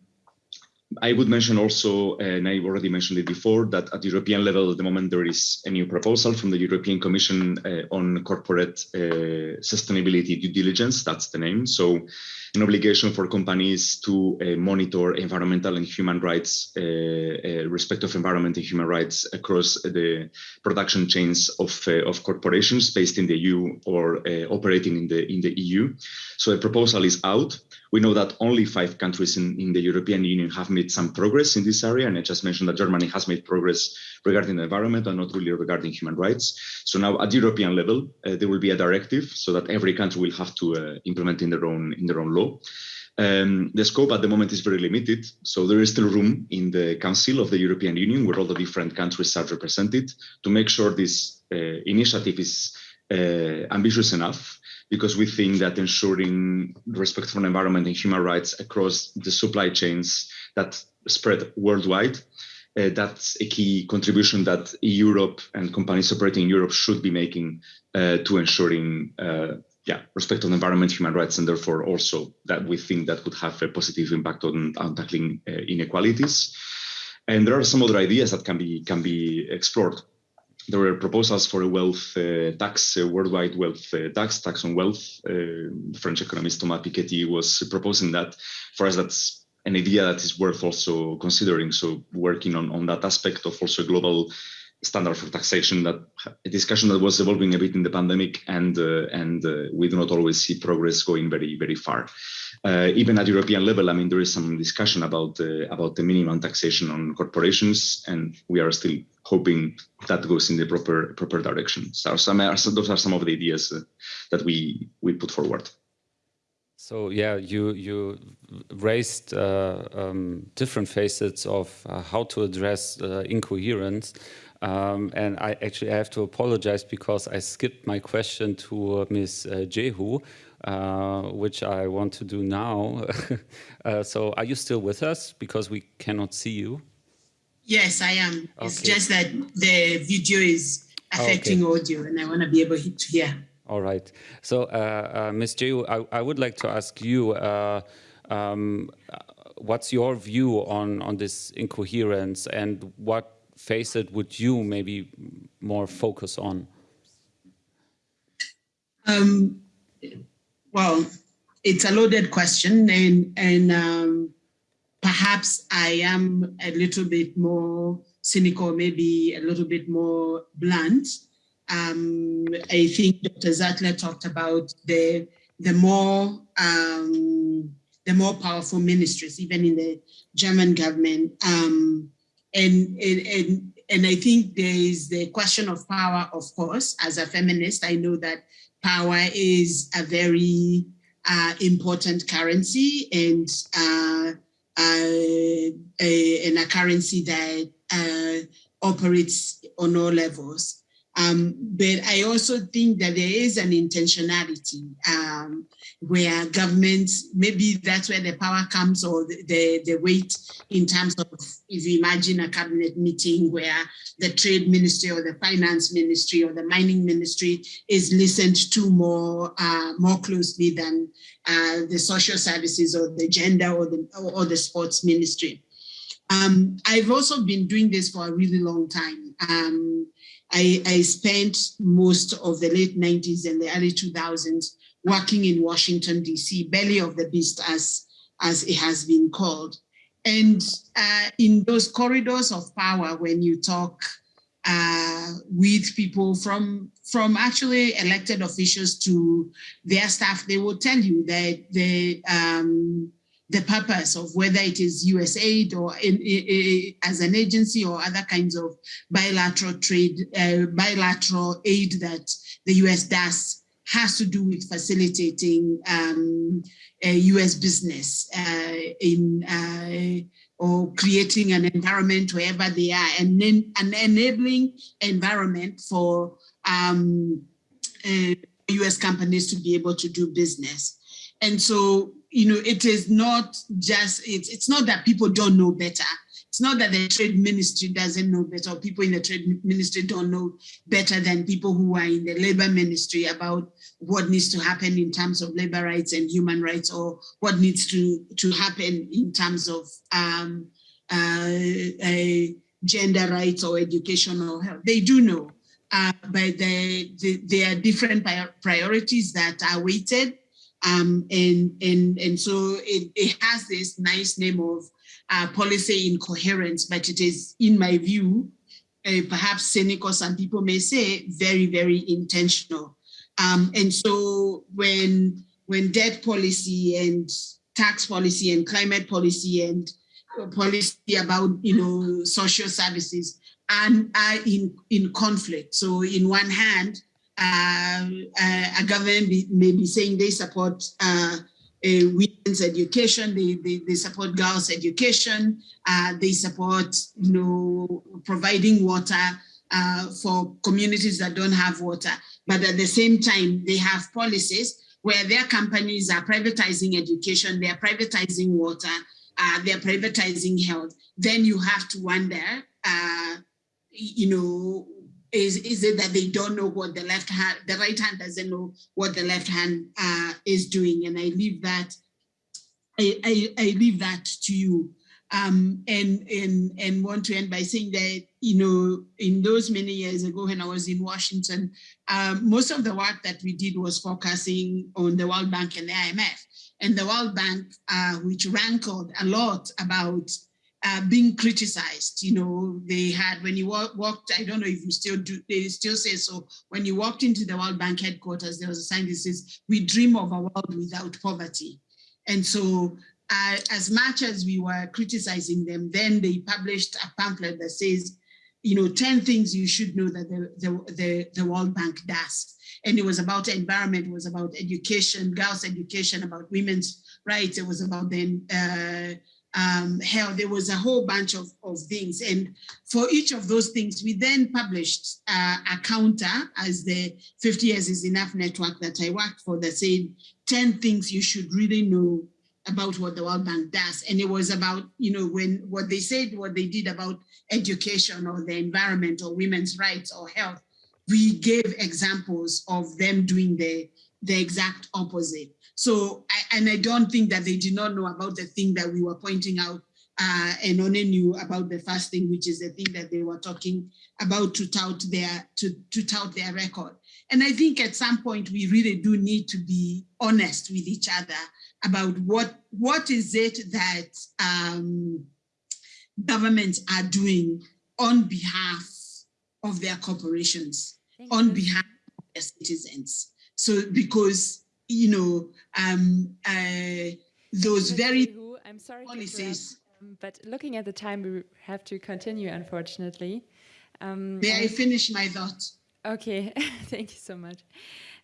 I would mention also, and I already mentioned it before, that at the European level, at the moment, there is a new proposal from the European Commission uh, on corporate uh, sustainability due diligence. That's the name. So an obligation for companies to uh, monitor environmental and human rights, uh, uh, respect of environment and human rights across the production chains of, uh, of corporations based in the EU or operating in the, in the EU. So a proposal is out. We know that only five countries in, in the European Union have made some progress in this area. And I just mentioned that Germany has made progress regarding the environment and not really regarding human rights. So now at European level, uh, there will be a directive so that every country will have to uh, implement in their own in their own law. Um, the scope at the moment is very limited, so there is still room in the Council of the European Union, where all the different countries are represented, to make sure this uh, initiative is uh, ambitious enough because we think that ensuring respect for environment and human rights across the supply chains that spread worldwide uh, that's a key contribution that Europe and companies operating in Europe should be making uh, to ensuring uh, yeah, respect on environment, human rights, and therefore also that we think that could have a positive impact on, on tackling uh, inequalities. And there are some other ideas that can be can be explored. There were proposals for a wealth uh, tax, a worldwide wealth uh, tax, tax on wealth. French economist Thomas Piketty was proposing that. For us, that's an idea that is worth also considering. So working on, on that aspect of also global standard for taxation, that a discussion that was evolving a bit in the pandemic, and uh, and uh, we do not always see progress going very very far. Uh, even at European level, I mean, there is some discussion about uh, about the minimum taxation on corporations, and we are still hoping that goes in the proper proper direction. So some, those are some of the ideas uh, that we we put forward. So yeah, you you raised uh, um, different facets of uh, how to address uh, incoherence, um, and I actually have to apologize because I skipped my question to uh, Ms. Uh, Njehu, uh, which I want to do now. *laughs* so are you still with us? Because we cannot see you. Yes, I am. Okay. It's just that the video is affecting okay. audio, and I want to be able to hear. All right. So, uh, uh, Ms. Njehu, I, I, would like to ask you, uh, um, what's your view on, on this incoherence and what facet would you maybe more focus on? Um, well, it's a loaded question and, and um, perhaps I am a little bit more cynical, maybe a little bit more blunt. Um, I think Dr. Zattler talked about the the more um, the more powerful ministries, even in the German government. Um, and, and, and, I think there is the question of power, of course, as a feminist, I know that power is a very uh, important currency and uh, uh, a, and a currency that uh, operates on all levels. Um, but I also think that there is an intentionality um, where governments, maybe that's where the power comes or the, the, the, weight in terms of, if you imagine a cabinet meeting where the trade ministry or the finance ministry or the mining ministry is listened to more, uh, more closely than uh, the social services or the gender or the, or the sports ministry. Um, I've also been doing this for a really long time. Um, I, I spent most of the late 90s and the early 2000s working in Washington, DC, belly of the beast as, as it has been called. And uh, in those corridors of power, when you talk uh, with people from, from actually elected officials to their staff, they will tell you that the, um, the purpose of whether it is USAID or in, in, in, as an agency or other kinds of bilateral trade, uh, bilateral aid that the US does has to do with facilitating um, US business uh, in uh, or creating an environment wherever they are and then an enabling environment for um, US uh, companies to be able to do business. And so you know, it is not just, it's, it's not that people don't know better. It's not that the trade ministry doesn't know better, or people in the trade ministry don't know better than people who are in the labor ministry about what needs to happen in terms of labor rights and human rights, or what needs to, to happen in terms of um, uh, gender rights or educational health. They do know, uh, but they, they, there are different priorities that are weighted um, and, and, and so it, it has this nice name of uh, policy incoherence, but it is, in my view, uh, perhaps cynical, some people may say, very, very intentional. Um, and so when, when debt policy and tax policy and climate policy and policy about, you know, social services and are in, in conflict. So in one hand, a government be, may be saying they support uh, women's education, they, they, they, support girls' education, uh, they support you know, providing water uh, for communities that don't have water. But at the same time, they have policies where their companies are privatizing education, they're privatizing water, uh, they're privatizing health. Then you have to wonder uh, you know, is, is it that they don't know what the left hand, the right hand doesn't know what the left hand uh, is doing? And I leave that, I, I, I leave that to you. Um, and, and, and want to end by saying that, you know, in those many years ago when I was in Washington, um, most of the work that we did was focusing on the World Bank and the IMF. And the World Bank, uh, which rankled a lot about uh, being criticized. You know, they had, when you walked, I don't know if you still do, they still say so, when you walked into the World Bank headquarters, there was a sign that says, we dream of a world without poverty. And so uh, as much as we were criticizing them, then they published a pamphlet that says, you know, 10 things you should know that the, the, the, the World Bank does. And it was about environment, it was about education, girls' education, about women's rights, it was about then uh, um, there was a whole bunch of, of things. And for each of those things, we then published uh, a counter as the 50 Years is Enough network that I worked for that said 10 things you should really know about what the World Bank does. And it was about, you know, when what they said, what they did about education or the environment or women's rights or health, we gave examples of them doing the, the exact opposite. So, I, and I don't think that they did not know about the thing that we were pointing out uh, and only knew about the first thing, which is the thing that they were talking about to tout their to, to tout their record. And I think at some point we really do need to be honest with each other about what what is it that um, governments are doing on behalf of their corporations, on behalf of their citizens. So because you know, um, uh, those very I'm sorry policies. Um, but looking at the time, we have to continue, unfortunately. Um, May I finish my thought? Okay, *laughs* thank you so much.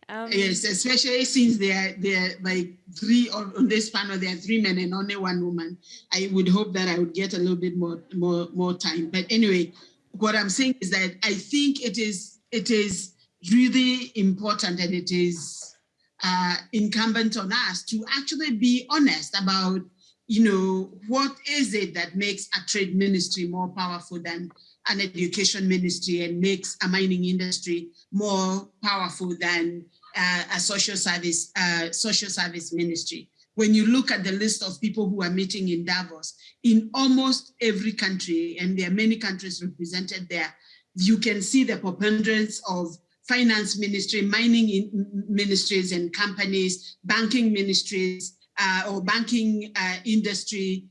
Um, yes, especially since there are they are like three or on this panel there are three men and only one woman. I would hope that I would get a little bit more more more time. But anyway, what I'm saying is that I think it is it is really important and it is uh, incumbent on us to actually be honest about, you know, what is it that makes a trade ministry more powerful than an education ministry and makes a mining industry more powerful than uh, a social service uh, social service ministry. When you look at the list of people who are meeting in Davos, in almost every country, and there are many countries represented there, you can see the preponderance of finance ministry, mining ministries and companies, banking ministries, uh, or banking uh, industry,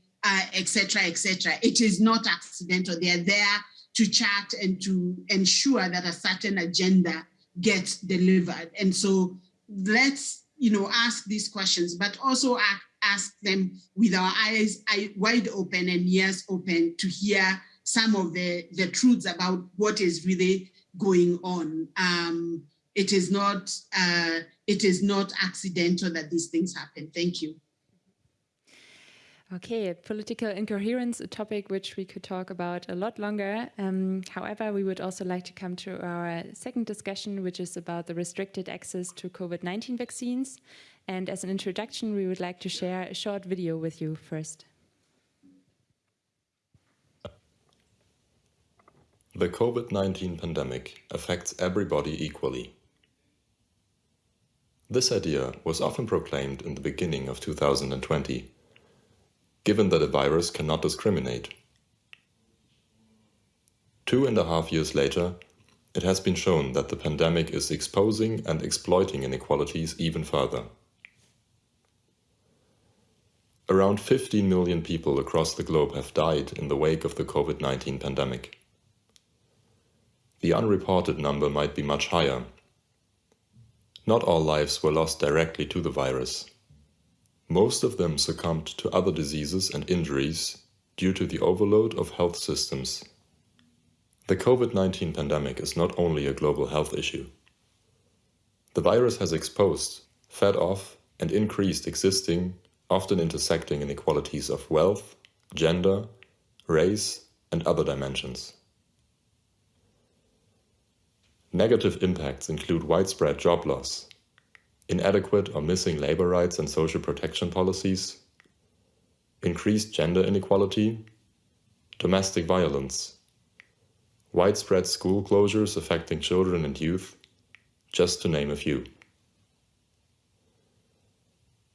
etc., uh, etc. Et it is not accidental. They are there to chat and to ensure that a certain agenda gets delivered. And so let's, you know, ask these questions, but also ask, ask them with our eyes wide open and ears open to hear some of the, the truths about what is really going on. Um, it is not uh, it is not accidental that these things happen. Thank you. Okay, political incoherence, a topic which we could talk about a lot longer. Um, however, we would also like to come to our second discussion, which is about the restricted access to COVID-19 vaccines. And as an introduction, we would like to share a short video with you first. The COVID-19 pandemic affects everybody equally. This idea was often proclaimed in the beginning of 2020, given that a virus cannot discriminate. Two and a half years later, it has been shown that the pandemic is exposing and exploiting inequalities even further. Around 15 million people across the globe have died in the wake of the COVID-19 pandemic. The unreported number might be much higher. Not all lives were lost directly to the virus. Most of them succumbed to other diseases and injuries due to the overload of health systems. The COVID-19 pandemic is not only a global health issue. The virus has exposed, fed off and increased existing, often intersecting inequalities of wealth, gender, race and other dimensions. Negative impacts include widespread job loss, inadequate or missing labor rights and social protection policies, increased gender inequality, domestic violence, widespread school closures affecting children and youth, just to name a few.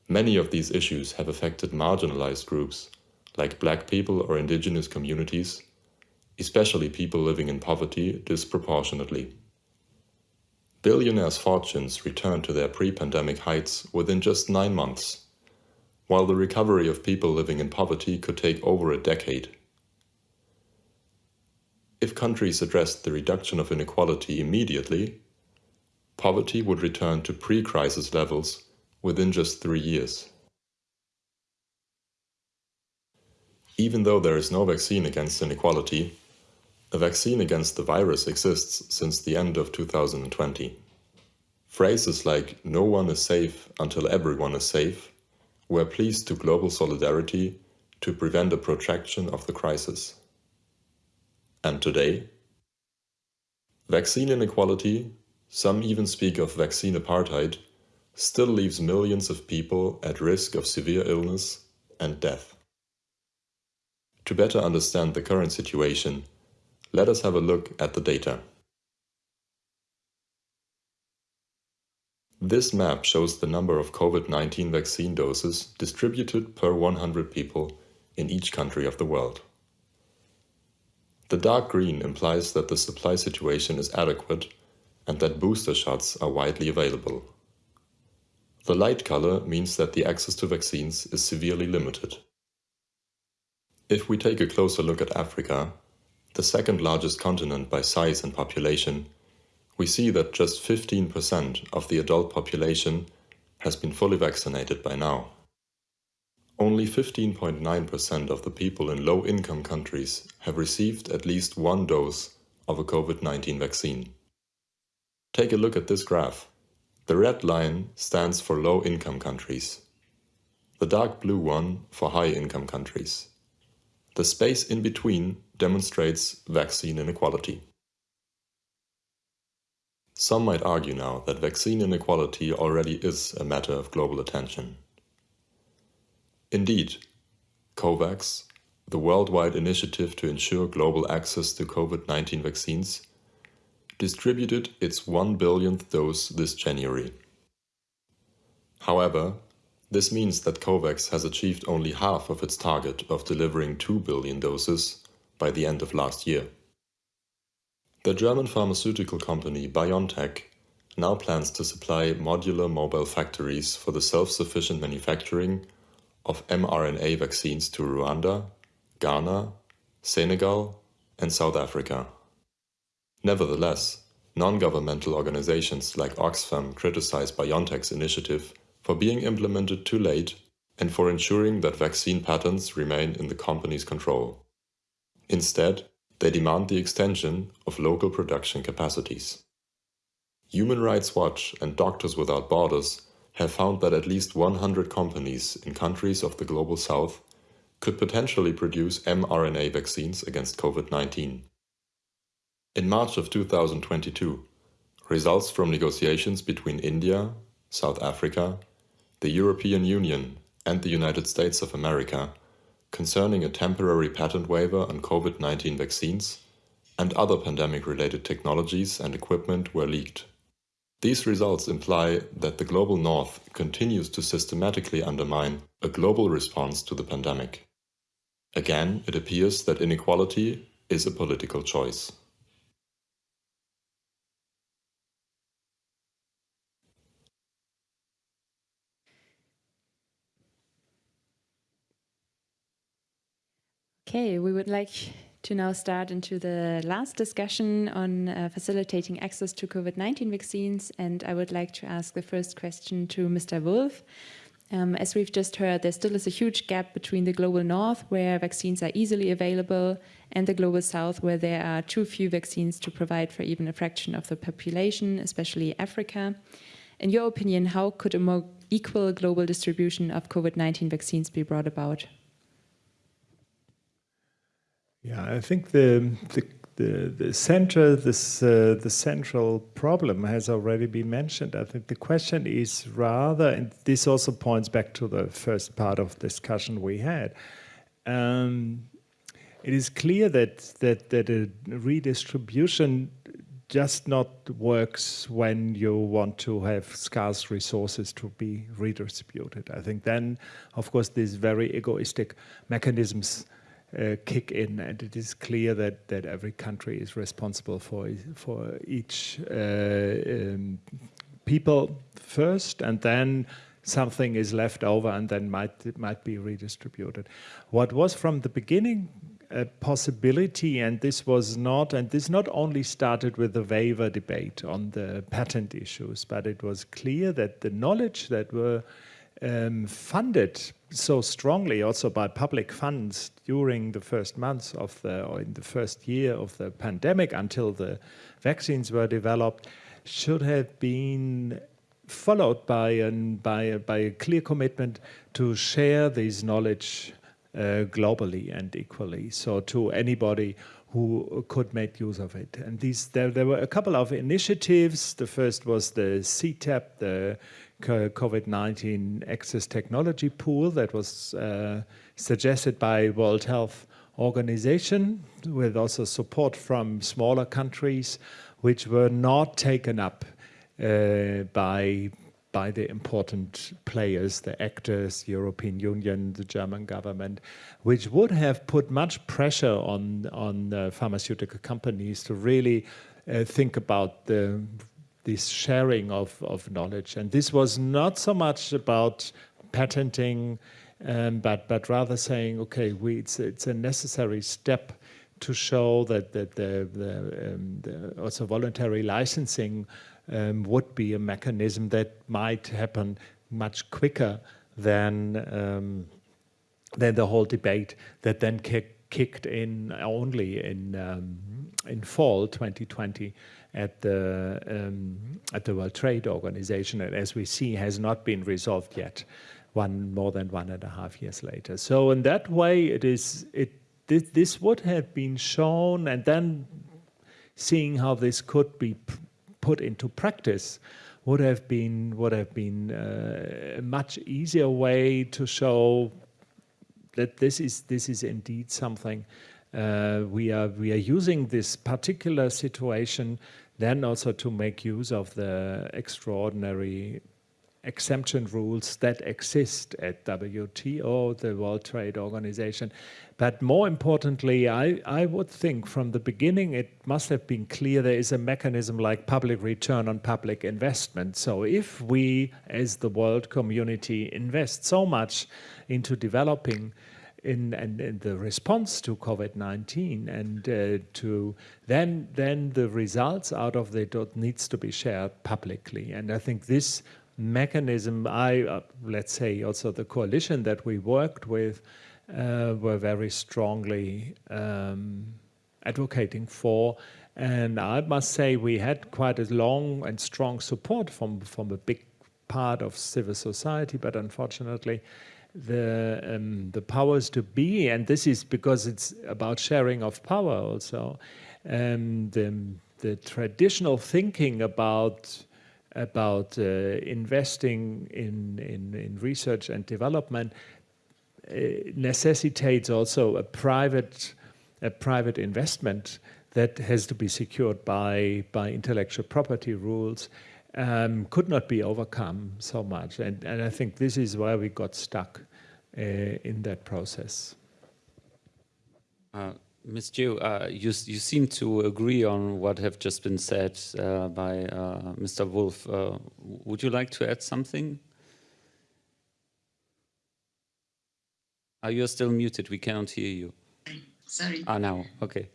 Many of these issues have affected marginalized groups, like black people or indigenous communities, especially people living in poverty disproportionately. Billionaires' fortunes returned to their pre-pandemic heights within just nine months, while the recovery of people living in poverty could take over a decade. If countries addressed the reduction of inequality immediately, poverty would return to pre-crisis levels within just three years. Even though there is no vaccine against inequality, a vaccine against the virus exists since the end of 2020. Phrases like no one is safe until everyone is safe were pleas to global solidarity to prevent a protraction of the crisis. And today? Vaccine inequality, some even speak of vaccine apartheid, still leaves millions of people at risk of severe illness and death. To better understand the current situation, let us have a look at the data. This map shows the number of COVID-19 vaccine doses distributed per 100 people in each country of the world. The dark green implies that the supply situation is adequate and that booster shots are widely available. The light color means that the access to vaccines is severely limited. If we take a closer look at Africa, the second largest continent by size and population, we see that just 15% of the adult population has been fully vaccinated by now. Only 15.9% of the people in low-income countries have received at least one dose of a COVID-19 vaccine. Take a look at this graph. The red line stands for low-income countries. The dark blue one for high-income countries. The space in between demonstrates vaccine inequality. Some might argue now that vaccine inequality already is a matter of global attention. Indeed, COVAX, the worldwide initiative to ensure global access to COVID-19 vaccines, distributed its 1 billionth dose this January. However, this means that COVAX has achieved only half of its target of delivering 2 billion doses by the end of last year. The German pharmaceutical company BioNTech now plans to supply modular mobile factories for the self-sufficient manufacturing of mRNA vaccines to Rwanda, Ghana, Senegal and South Africa. Nevertheless, non-governmental organizations like Oxfam criticize BioNTech's initiative for being implemented too late and for ensuring that vaccine patents remain in the company's control. Instead, they demand the extension of local production capacities. Human Rights Watch and Doctors Without Borders have found that at least 100 companies in countries of the Global South could potentially produce mRNA vaccines against COVID-19. In March of 2022, results from negotiations between India, South Africa, the European Union and the United States of America concerning a temporary patent waiver on COVID-19 vaccines and other pandemic-related technologies and equipment were leaked. These results imply that the global north continues to systematically undermine a global response to the pandemic. Again, it appears that inequality is a political choice. Okay, we would like to now start into the last discussion on uh, facilitating access to COVID-19 vaccines. And I would like to ask the first question to Mr. Wolf. Um, as we've just heard, there still is a huge gap between the global north, where vaccines are easily available, and the global south, where there are too few vaccines to provide for even a fraction of the population, especially Africa. In your opinion, how could a more equal global distribution of COVID-19 vaccines be brought about? Yeah, I think the the the, the center this uh, the central problem has already been mentioned. I think the question is rather, and this also points back to the first part of discussion we had. Um, it is clear that that that a redistribution just not works when you want to have scarce resources to be redistributed. I think then, of course, these very egoistic mechanisms uh, kick in, and it is clear that that every country is responsible for for each uh, um, people first, and then something is left over, and then might might be redistributed. What was from the beginning a possibility, and this was not, and this not only started with the waiver debate on the patent issues, but it was clear that the knowledge that were um, funded so strongly also by public funds during the first months of the, or in the first year of the pandemic until the vaccines were developed, should have been followed by, an, by, a, by a clear commitment to share this knowledge uh, globally and equally. So to anybody who could make use of it. And these there, there were a couple of initiatives. The first was the CTAP, the COVID-19 Access Technology Pool that was uh, suggested by World Health Organization with also support from smaller countries which were not taken up uh, by by the important players, the actors, European Union, the German government, which would have put much pressure on, on uh, pharmaceutical companies to really uh, think about the, this sharing of, of knowledge. And this was not so much about patenting, um, but, but rather saying, okay, we, it's, it's a necessary step to show that, that the, the, um, the also voluntary licensing um, would be a mechanism that might happen much quicker than um, than the whole debate that then kick, kicked in only in um, in fall 2020 at the um, at the World Trade Organization, and as we see, has not been resolved yet. One more than one and a half years later. So in that way, it is it this, would have been shown, and then seeing how this could be put into practice would have been would have been uh, a much easier way to show that this is this is indeed something uh, we are we are using this particular situation then also to make use of the extraordinary exemption rules that exist at WTO, the World Trade Organization. But more importantly, I, I would think from the beginning it must have been clear there is a mechanism like public return on public investment. So if we, as the world community, invest so much into developing in, in, in the response to COVID-19 and uh, to then then the results out of it needs to be shared publicly. And I think this mechanism, I, uh, let's say also the coalition that we worked with uh, were very strongly um, advocating for. And I must say we had quite a long and strong support from, from a big part of civil society, but unfortunately the um, the powers to be, and this is because it's about sharing of power also, um, the, the traditional thinking about about uh, investing in, in, in, research and development uh, necessitates also a private, a private investment that has to be secured by, by intellectual property rules, um, could not be overcome so much. And, and I think this is why we got stuck uh, in that process. Uh, Ms. Njehu, uh, you, you seem to agree on what have just been said uh, by uh, Mr. Wolf. Uh, would you like to add something? Are you still muted? We cannot hear you. Sorry. Ah, now, okay.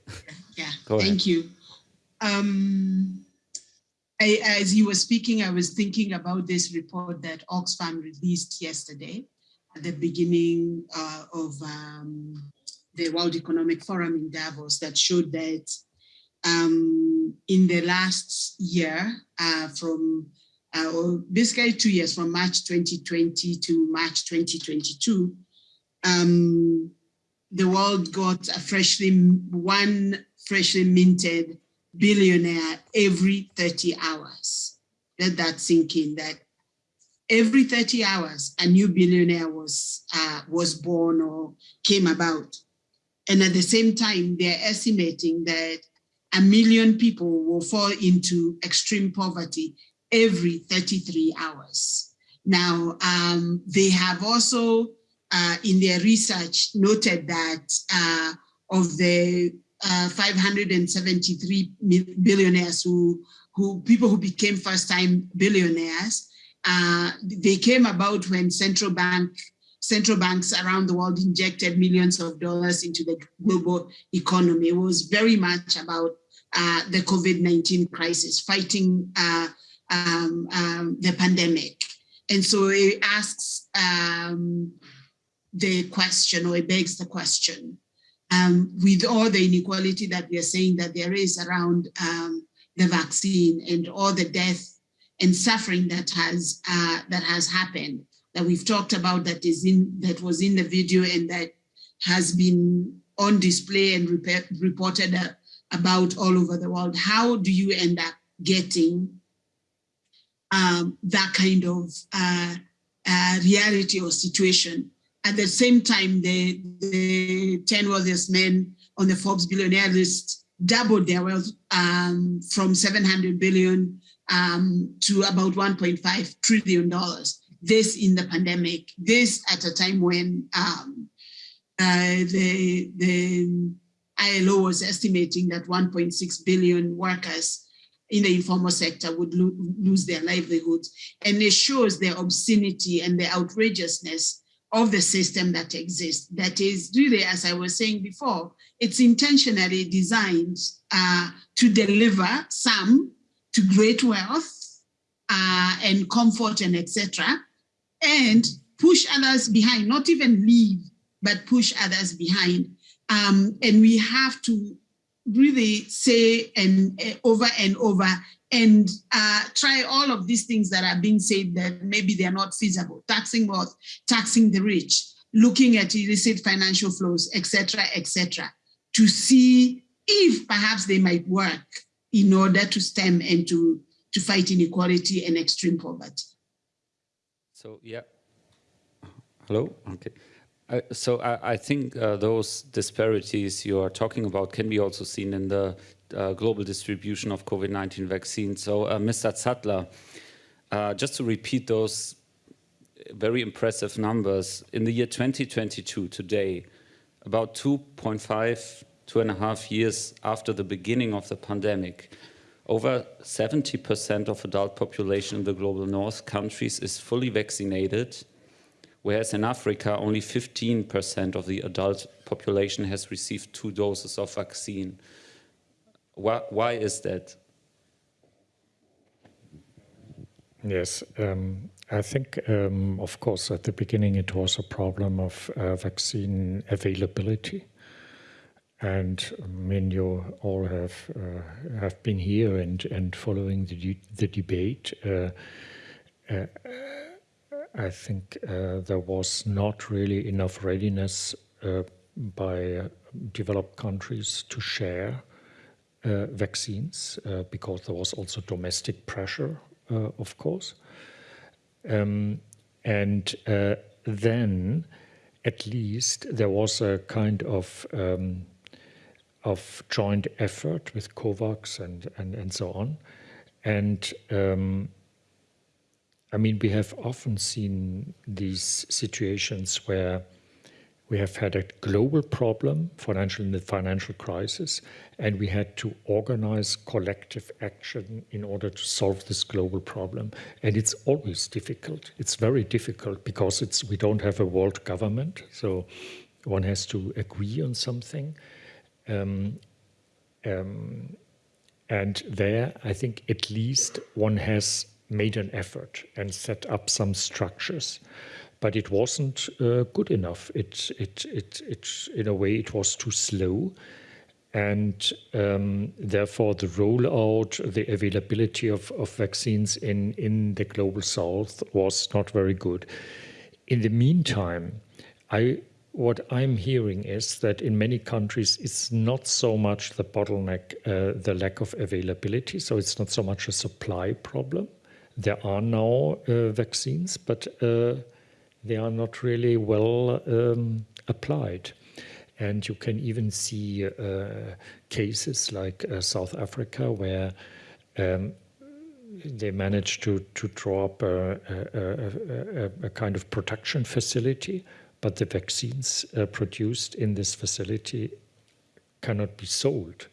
Yeah, *laughs* yeah. thank you. Um, I, as you were speaking, I was thinking about this report that Oxfam released yesterday at the beginning uh, of um, the World Economic Forum in Davos that showed that um, in the last year, uh, from uh, or basically two years, from March 2020 to March 2022, um, the world got a freshly one freshly minted billionaire every 30 hours. Let that sink in. That every 30 hours, a new billionaire was uh, was born or came about. And at the same time, they're estimating that a million people will fall into extreme poverty every 33 hours. Now, um, they have also, uh, in their research, noted that uh, of the uh, 573 billionaires who, who people who became first-time billionaires, uh, they came about when central bank central banks around the world injected millions of dollars into the global economy. It was very much about uh, the COVID-19 crisis, fighting uh, um, um, the pandemic. And so it asks um, the question, or it begs the question, um, with all the inequality that we are saying that there is around um, the vaccine and all the death and suffering that has uh, that has happened, that we've talked about that is in that was in the video and that has been on display and reported uh, about all over the world. How do you end up getting um, that kind of uh, uh, reality or situation? At the same time, the, the 10 wealthiest men on the Forbes billionaire list doubled their wealth um, from 700 billion um, to about 1.5 trillion dollars. This in the pandemic, this at a time when um, uh, the, the ILO was estimating that 1.6 billion workers in the informal sector would lo lose their livelihoods. And it shows the obscenity and the outrageousness of the system that exists. That is really, as I was saying before, it's intentionally designed uh, to deliver some to great wealth uh, and comfort and etc. and push others behind, not even leave, but push others behind. Um, and we have to really say and uh, over and over and uh, try all of these things that are being said that maybe they're not feasible, taxing wealth, taxing the rich, looking at illicit financial flows, etc., etc., to see if perhaps they might work in order to stem and to, to fight inequality and extreme poverty. So, yeah. Hello? Okay. Uh, so I, I think uh, those disparities you are talking about can be also seen in the uh, global distribution of COVID-19 vaccines. So uh, Mr. Zattler, uh, just to repeat those very impressive numbers, in the year 2022, today, about 2.5, two and a half years after the beginning of the pandemic, over 70% of adult population in the global north countries is fully vaccinated whereas in Africa, only 15% of the adult population has received two doses of vaccine. Why, why is that? Yes, um, I think, um, of course, at the beginning it was a problem of uh, vaccine availability. And I mean, you all have uh, have been here and, and following the, the debate. Uh, uh I think uh, there was not really enough readiness uh, by uh, developed countries to share uh, vaccines uh, because there was also domestic pressure, uh, of course. Um, and then, at least, there was a kind of um, of joint effort with COVAX and, and, and so on. And um, I mean, we have often seen these situations where we have had a global problem, financial in the financial crisis, and we had to organize collective action in order to solve this global problem. And it's always difficult. It's very difficult because it's we don't have a world government, so one has to agree on something. Um, um, and there, I think at least one has made an effort and set up some structures but it wasn't uh, good enough. It, it, it, it, in a way, it was too slow. And um, therefore, the rollout, the availability of, of vaccines in, in the global south was not very good. In the meantime, I, what I'm hearing is that in many countries, it's not so much the bottleneck, uh, the lack of availability. So it's not so much a supply problem there are now uh, vaccines, but uh, they are not really well um, applied. And you can even see uh, cases like uh, South Africa where um, they managed to, to draw up a, a, a, a, kind of production facility, but the vaccines uh, produced in this facility cannot be sold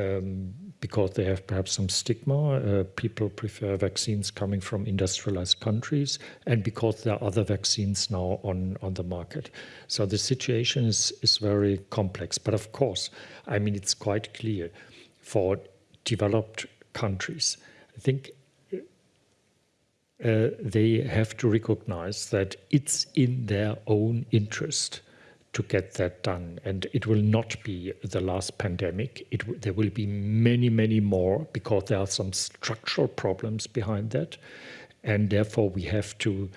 um, because they have perhaps some stigma. Uh, people prefer vaccines coming from industrialized countries, and because there are other vaccines now on, on the market. So the situation is, is very complex. But of course, I mean, it's quite clear for developed countries. I think uh, they have to recognize that it's in their own interest to get that done. And it will not be the last pandemic. It, there will be many, many more because there are some structural problems behind that. And therefore, we have to,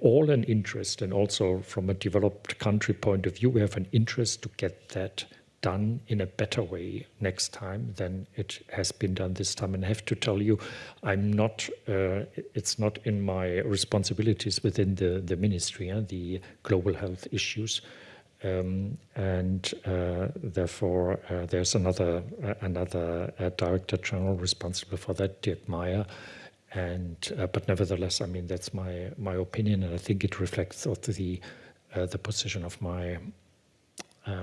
all an interest, and also from a developed country point of view, we have an interest to get that done in a better way next time than it has been done this time. And I have to tell you, I'm not, uh, it's not in my responsibilities within the, the ministry, uh, the global health issues. Um, and uh, therefore, uh, there's another uh, another uh, director general responsible for that, Dirk Meyer. And uh, but nevertheless, I mean that's my my opinion, and I think it reflects the uh, the position of my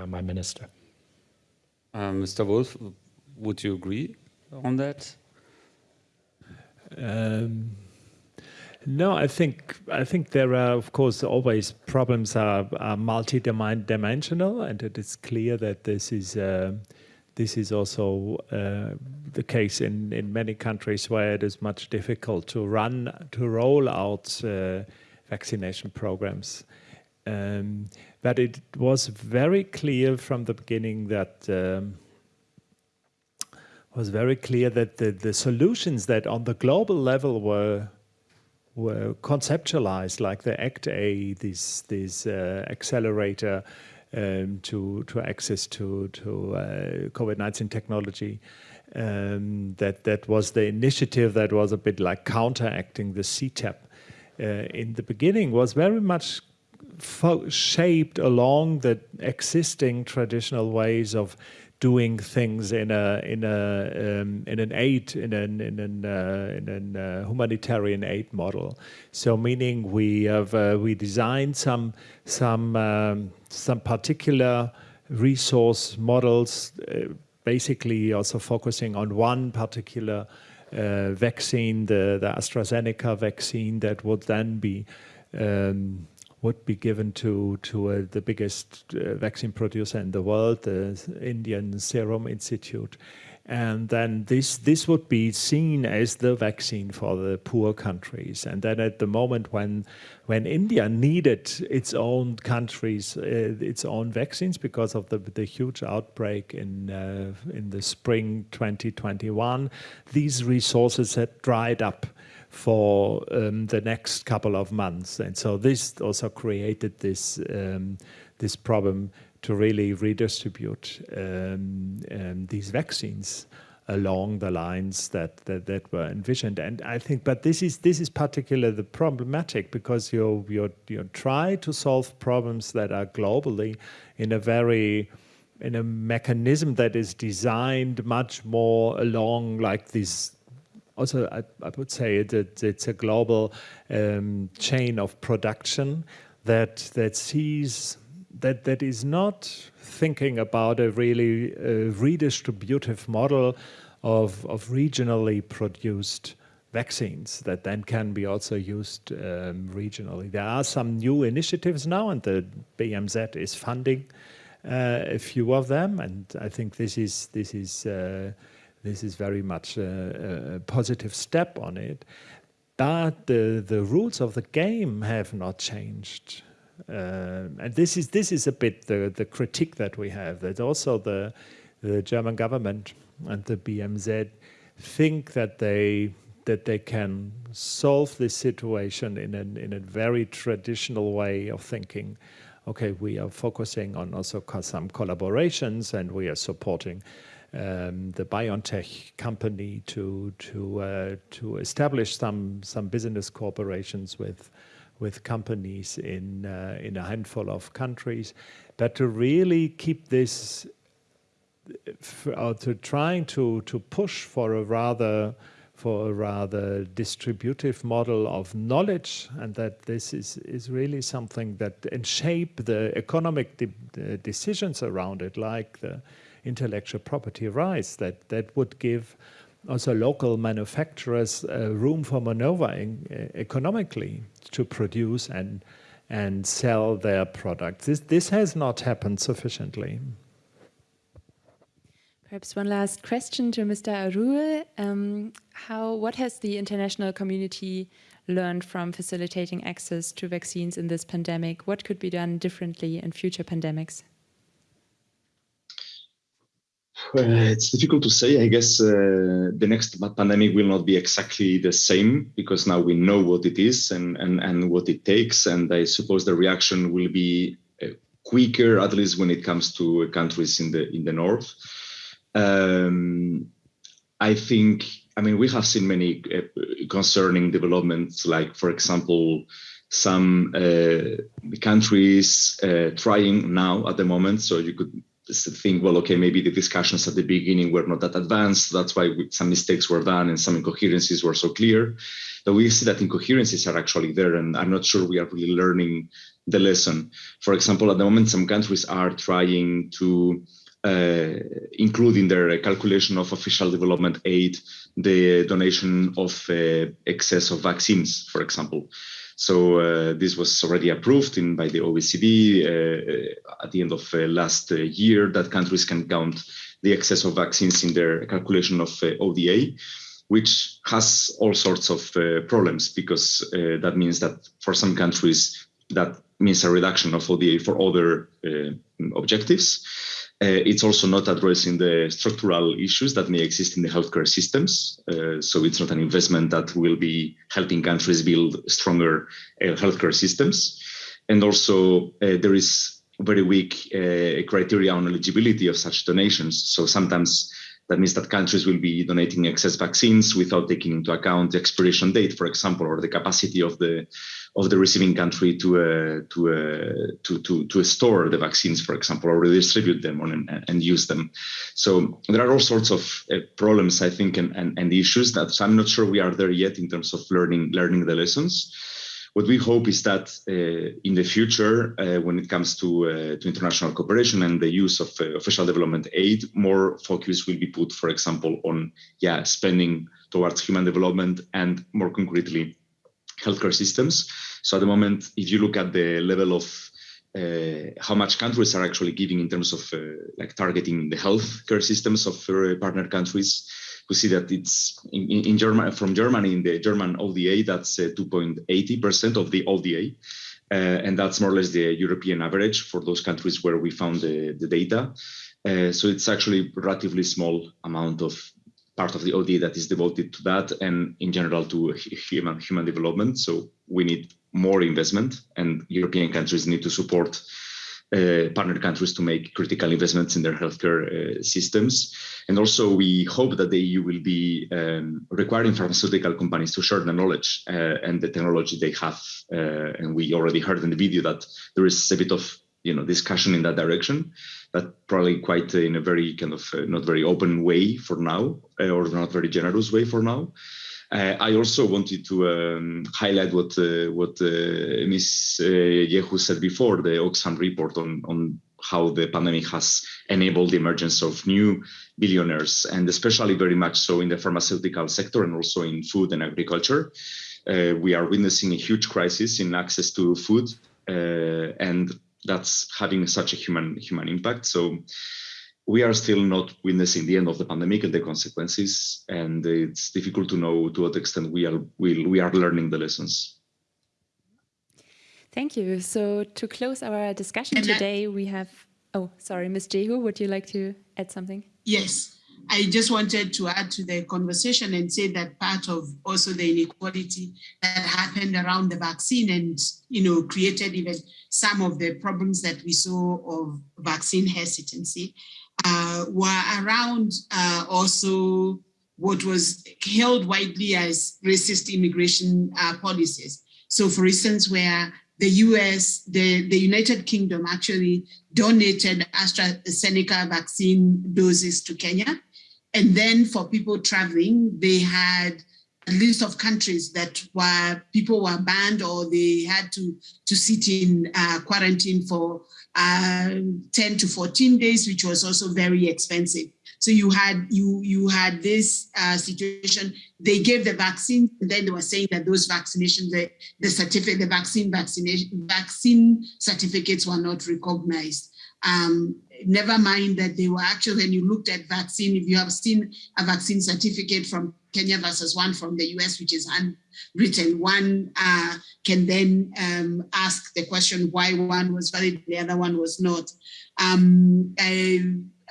my minister. Mr. Wolf, would you agree on that? Um, no, I think I think there are, of course, always problems are, are multi-dimensional, and it is clear that this is uh, this is also uh, the case in in many countries where it is much difficult to run to roll out uh, vaccination programs. Um, but it was very clear from the beginning that. Um, was very clear that the, the solutions that on the global level were were conceptualized, like the ACT-A, this this uh, accelerator um, to to access to to uh, COVID-19 technology. Um, that that was the initiative that was a bit like counteracting the CTAP. Uh, in the beginning, was very much shaped along the existing traditional ways of doing things in a in a um, in an aid in an in an uh, in an uh, humanitarian aid model. So meaning we have uh, we designed some some um, some particular resource models, uh, basically also focusing on one particular uh, vaccine, the the AstraZeneca vaccine that would then be um, would be given to to uh, the biggest uh, vaccine producer in the world, the Indian Serum Institute, and then this this would be seen as the vaccine for the poor countries. And then at the moment when when India needed its own countries, uh, its own vaccines because of the the huge outbreak in uh, in the spring 2021, these resources had dried up for um, the next couple of months. And so this also created this, um, this problem to really redistribute um, um these vaccines along the lines that, that, that were envisioned. And I think, but this is this is particularly the problematic because you you you try to solve problems that are globally in a very in a mechanism that is designed much more along like these also, I, I, would say that it's a global um, chain of production that that sees that that is not thinking about a really uh, redistributive model of of regionally produced vaccines that then can be also used um, regionally. There are some new initiatives now, and the BMZ is funding uh, a few of them, and I think this is this is. Uh, this is very much a, a positive step on it. But the, the rules of the game have not changed. Uh, and this is this is a bit the, the critique that we have. That also the the German government and the BMZ think that they that they can solve this situation in a in a very traditional way of thinking. Okay, we are focusing on also some collaborations and we are supporting um, the BioNTech company to to uh, to establish some some business cooperations with with companies in uh, in a handful of countries, but to really keep this, uh, to trying to to push for a rather for a rather distributive model of knowledge and that this is, is really something that and shape the economic de decisions around it like the intellectual property rights that that would give also local manufacturers uh, room for maneuver in, uh, economically to produce and and sell their products. This this has not happened sufficiently. Perhaps one last question to Mr. Arrué. Um, how, what has the international community learned from facilitating access to vaccines in this pandemic? What could be done differently in future pandemics? Uh, it's difficult to say. I guess uh, the next pandemic will not be exactly the same because now we know what it is and, and, and what it takes. And I suppose the reaction will be uh, quicker, at least when it comes to countries in the in the north. Um, I think, I mean, we have seen many uh, concerning developments, like, for example, some uh, countries uh, trying now at the moment. So you could think, well, okay, maybe the discussions at the beginning were not that advanced. That's why we, some mistakes were done and some incoherencies were so clear. But we see that incoherencies are actually there, and I'm not sure we are really learning the lesson. For example, at the moment, some countries are trying to uh, include in their calculation of official development aid the donation of uh, excess of vaccines, for example. So uh, this was already approved in by the OECD uh, at the end of uh, last uh, year that countries can count the excess of vaccines in their calculation of ODA, which has all sorts of problems because that means that for some countries that means a reduction of ODA for other objectives. Uh, it's also not addressing the structural issues that may exist in the healthcare systems. Uh, so it's not an investment that will be helping countries build stronger uh, healthcare systems. And also there is very weak criteria on eligibility of such donations. So sometimes that means that countries will be donating excess vaccines without taking into account the expiration date, for example, or the capacity of the of the receiving country to uh, to, uh, to to to store the vaccines, for example, or redistribute them and, and use them. So there are all sorts of uh, problems, I think, and, and and issues that I'm not sure we are there yet in terms of learning learning the lessons. What we hope is that uh, in the future, uh, when it comes to uh, to international cooperation and the use of official development aid, more focus will be put, for example, on yeah spending towards human development and more concretely healthcare systems. So at the moment, if you look at the level of uh, how much countries are actually giving in terms of uh, like targeting the healthcare systems of uh, partner countries, we see that it's in, in Germany from Germany in the German ODA that's 2.80% of the ODA. Uh, and that's more or less the European average for those countries where we found the, the data. Uh, so it's actually relatively small amount of part of the ODA that is devoted to that and in general to human human development. So we need more investment and European countries need to support uh, partner countries to make critical investments in their healthcare uh, systems. And also we hope that the EU will be um, requiring pharmaceutical companies to share the knowledge uh, and the technology they have. Uh, and we already heard in the video that there is a bit of you know discussion in that direction but probably quite in a very kind of uh, not very open way for now or not very generous way for now I also wanted to um, highlight what uh, what uh, Ms. Uh, Njehu said before, the Oxfam report on, on how the pandemic has enabled the emergence of new billionaires, and especially very much so in the pharmaceutical sector and also in food and agriculture. Uh, we are witnessing a huge crisis in access to food, uh, and that's having such a human human impact. So we are still not witnessing the end of the pandemic and the consequences, and it's difficult to know to what extent we are we, we are learning the lessons. Thank you. So to close our discussion and today, we have. Oh, sorry, Ms. Njehu, would you like to add something? Yes, I just wanted to add to the conversation and say that part of also the inequality that happened around the vaccine and, you know, created even some of the problems that we saw of vaccine hesitancy uh, were around uh, also what was held widely as racist immigration uh, policies. So for instance, where the US, the, the United Kingdom actually donated AstraZeneca vaccine doses to Kenya. And then for people traveling, they had a list of countries that were people were banned or they had to to sit in uh, quarantine for uh, 10 to 14 days, which was also very expensive. So you had you you had this uh, situation. They gave the vaccine, and then they were saying that those vaccinations, the, the certificate, the vaccine vaccination vaccine certificates were not recognized. Um, never mind that they were actually, when you looked at vaccine, if you have seen a vaccine certificate from Kenya versus one from the US, which is unwritten. one uh, can then um, ask the question why one was valid, the other one was not. Um,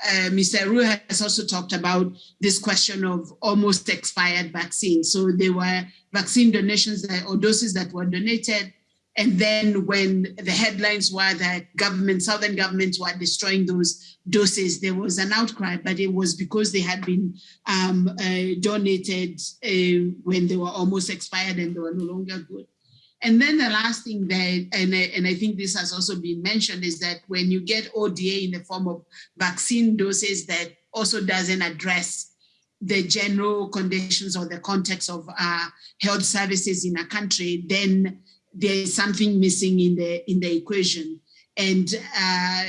uh, Mr. Arrué has also talked about this question of almost expired vaccines. So there were vaccine donations that, or doses that were donated and then when the headlines were that government, southern governments were destroying those doses, there was an outcry, but it was because they had been um, uh, donated uh, when they were almost expired and they were no longer good. And then the last thing that, and I, and I think this has also been mentioned, is that when you get ODA in the form of vaccine doses that also doesn't address the general conditions or the context of uh, health services in a country, then there is something missing in the in the equation. And uh,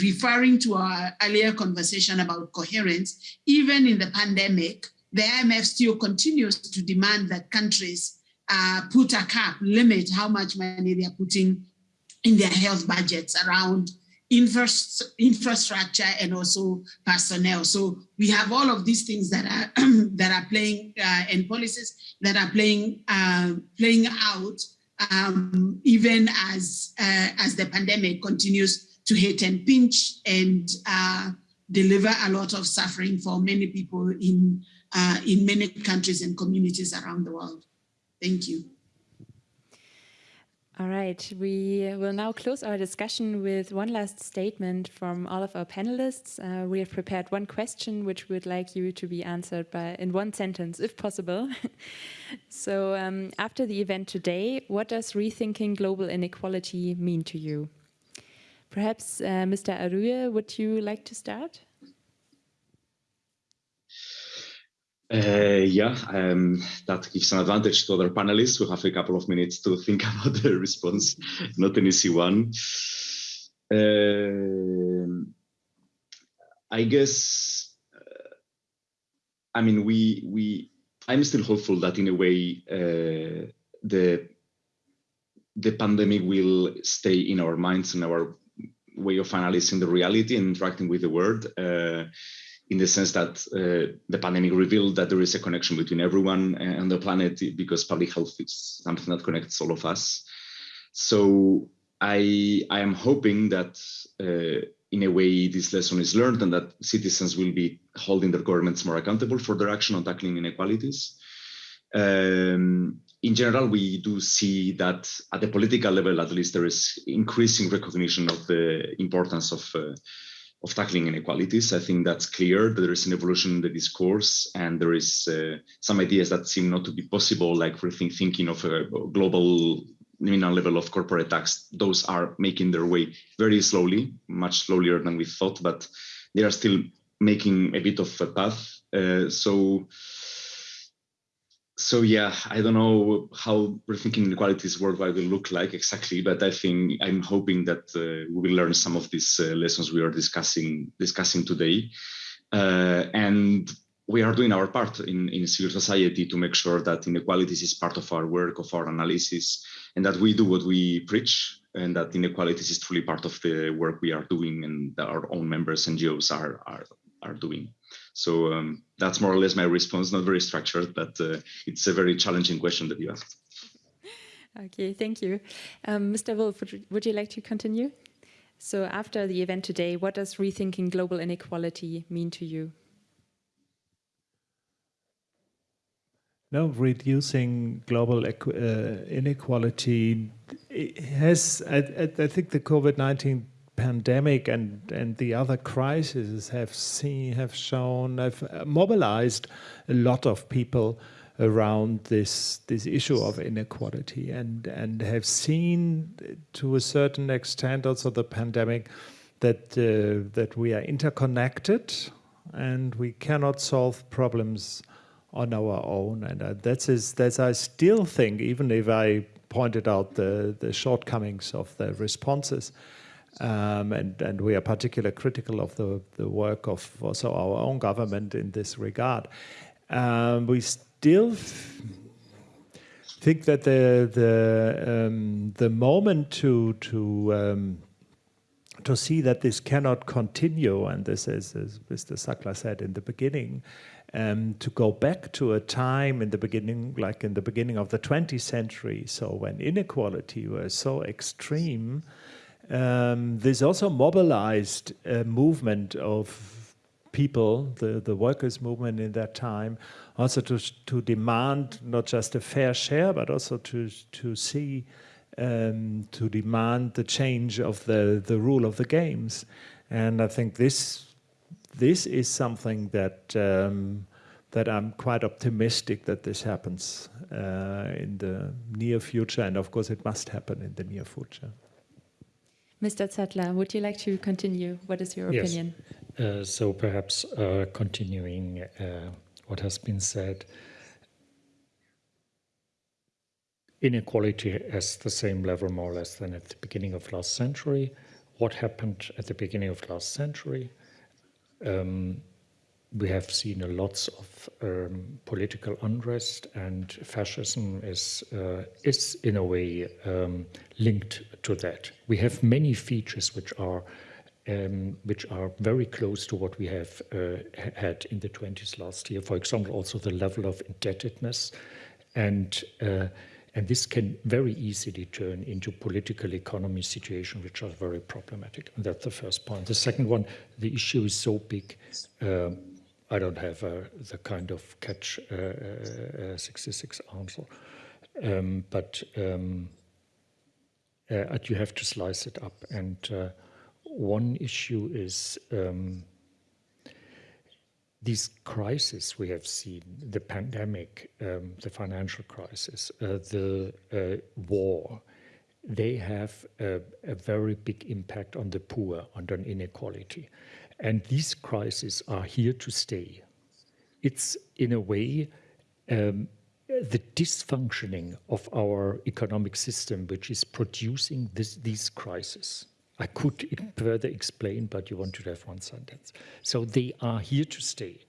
referring to our earlier conversation about coherence, even in the pandemic, the IMF still continues to demand that countries uh, put a cap, limit how much money they are putting in their health budgets around infrastructure and also personnel. So we have all of these things that are *clears throat* that are playing uh, and policies that are playing uh, playing out um, even as uh, as the pandemic continues to hit and pinch and uh, deliver a lot of suffering for many people in uh, in many countries and communities around the world. Thank you. All right, we will now close our discussion with one last statement from all of our panelists. Uh, we have prepared one question which we would like you to be answered by in one sentence, if possible. *laughs* so um, after the event today, what does rethinking global inequality mean to you? Perhaps uh, Mr. Arrué, would you like to start? Uh, yeah, um, that gives an advantage to other panelists who have a couple of minutes to think *laughs* about the response, not an easy one. Uh, I guess, uh, I mean, we, we, I'm still hopeful that in a way uh, the, the pandemic will stay in our minds and our way of analyzing the reality and interacting with the world uh, in the sense that uh, the pandemic revealed that there is a connection between everyone and the planet because public health is something that connects all of us. So I, I am hoping that uh, in a way this lesson is learned and that citizens will be holding their governments more accountable for their action on tackling inequalities. Um, in general, we do see that at the political level, at least, there is increasing recognition of the importance of uh, of tackling inequalities. I think that's clear that there is an evolution in the discourse and there is uh, some ideas that seem not to be possible, like thinking of a global nominal level of corporate tax. Those are making their way very slowly, much slower than we thought, but they are still making a bit of a path. Uh, so so yeah, I don't know how rethinking inequalities worldwide will look like exactly, but I think I'm hoping that uh, we will learn some of these uh, lessons we are discussing discussing today, uh, and we are doing our part in, in civil society to make sure that inequalities is part of our work, of our analysis, and that we do what we preach, and that inequalities is truly part of the work we are doing and that our own members NGOs are are are doing. So um, that's more or less my response, not very structured, but uh, it's a very challenging question that you asked. Okay, thank you. Um, Mr. Wolf, would, would you like to continue? So after the event today, what does rethinking global inequality mean to you? No, reducing global uh, inequality has, I, I, think the COVID-19 pandemic and and the other crises have seen have shown have mobilized a lot of people around this this issue of inequality and and have seen to a certain extent also the pandemic that uh, that we are interconnected and we cannot solve problems on our own. And uh, that's is that's I still think even if I pointed out the the shortcomings of the responses um, and, and we are particularly critical of the, the work of also our own government in this regard. Um, we still think that the the um, the moment to to um, to see that this cannot continue, and this is, as Mr. Zattler said in the beginning, um, to go back to a time in the beginning, like in the beginning of the 20th century, so when inequality was so extreme, um, this also mobilized a movement of people, the, the workers' movement in that time, also to, to demand not just a fair share, but also to, to see, um, to demand the change of the, the rule of the games. And I think this, this is something that, um, that I'm quite optimistic that this happens uh, in the near future. And of course, it must happen in the near future. Mr. Zattler, would you like to continue? What is your Yes. opinion? Uh, so perhaps uh, continuing uh, what has been said, inequality is the same level more or less than at the beginning of last century. What happened at the beginning of last century? Um, we have seen a lots of um, political unrest, and fascism is uh, is in a way um, linked to that. We have many features which are um, which are very close to what we have uh, had in the 20s last year. For example, also the level of indebtedness, and uh, and this can very easily turn into political economy situation, which are very problematic. And that's the first point. The second one, the issue is so big. Uh, I don't have uh, the kind of catch uh, uh, 66 answer, um, but um, you have to slice it up. And one issue is um, these crises we have seen, the pandemic, um, the financial crisis, uh, the uh, war, they have a, a, very big impact on the poor, on inequality. And these crises are here to stay. It's, in a way, um, the dysfunctioning of our economic system, which is producing this, these crises. I could further explain, but you want to have one sentence. So they are here to stay.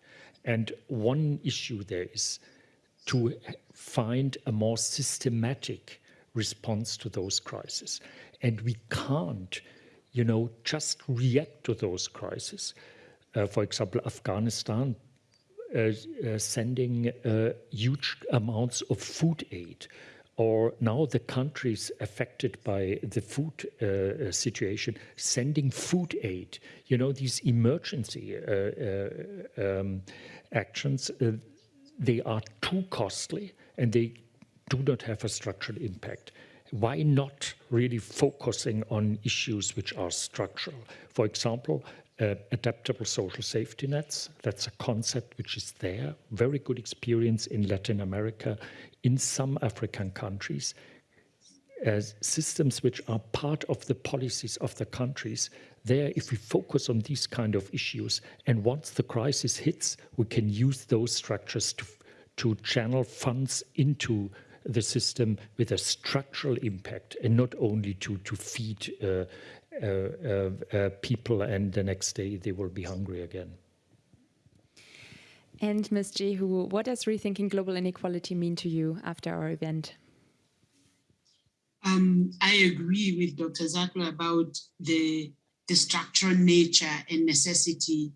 And one issue there is to find a more systematic response to those crises. And we can't you know, just react to those crises. Uh, for example, Afghanistan uh, uh, sending uh, huge amounts of food aid, or now the countries affected by the food uh, situation sending food aid. You know, these emergency uh, um, actions, they are too costly and they do not have a structural impact why not really focusing on issues which are structural? For example, uh, adaptable social safety nets. That's a concept which is there. Very good experience in Latin America, in some African countries. As systems which are part of the policies of the countries, there, if we focus on these kind of issues, and once the crisis hits, we can use those structures to, to channel funds into the system with a structural impact and not only to, to feed uh, uh, uh, uh, people and the next day they will be hungry again. And Ms. Njehu, what does rethinking global inequality mean to you after our event? Um, I agree with Dr. Zattler about the, the structural nature and necessity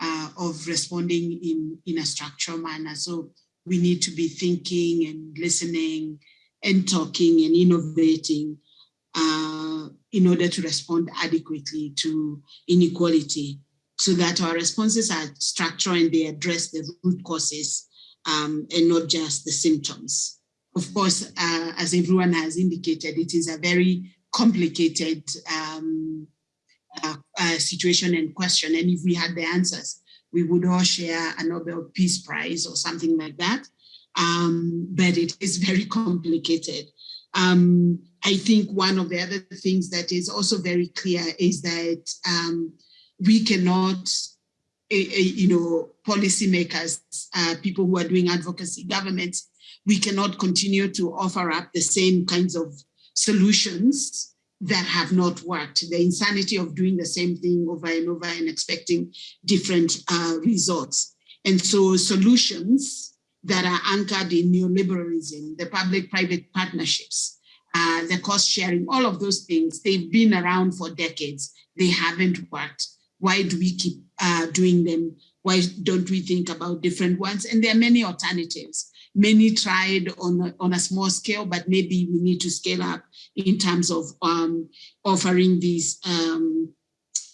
uh, of responding in, in a structural manner. So we need to be thinking and listening and talking and innovating uh, in order to respond adequately to inequality so that our responses are structural and they address the root causes um, and not just the symptoms. Of course, uh, as everyone has indicated, it is a very complicated um, uh, uh, situation and question. And if we had the answers, we would all share a Nobel Peace Prize or something like that. um, but it is very complicated. Um, I think one of the other things that is also very clear is that um, we cannot, uh, you know, policymakers, uh, people who are doing advocacy, governments, we cannot continue to offer up the same kinds of solutions that have not worked. The insanity of doing the same thing over and over and expecting different uh, results. And so solutions that are anchored in neoliberalism, the public-private partnerships, uh, the cost sharing, all of those things, they've been around for decades. They haven't worked. Why do we keep uh, doing them? Why don't we think about different ones? And there are many alternatives. Many tried on a, on a small scale, but maybe we need to scale up in terms of um, offering these um,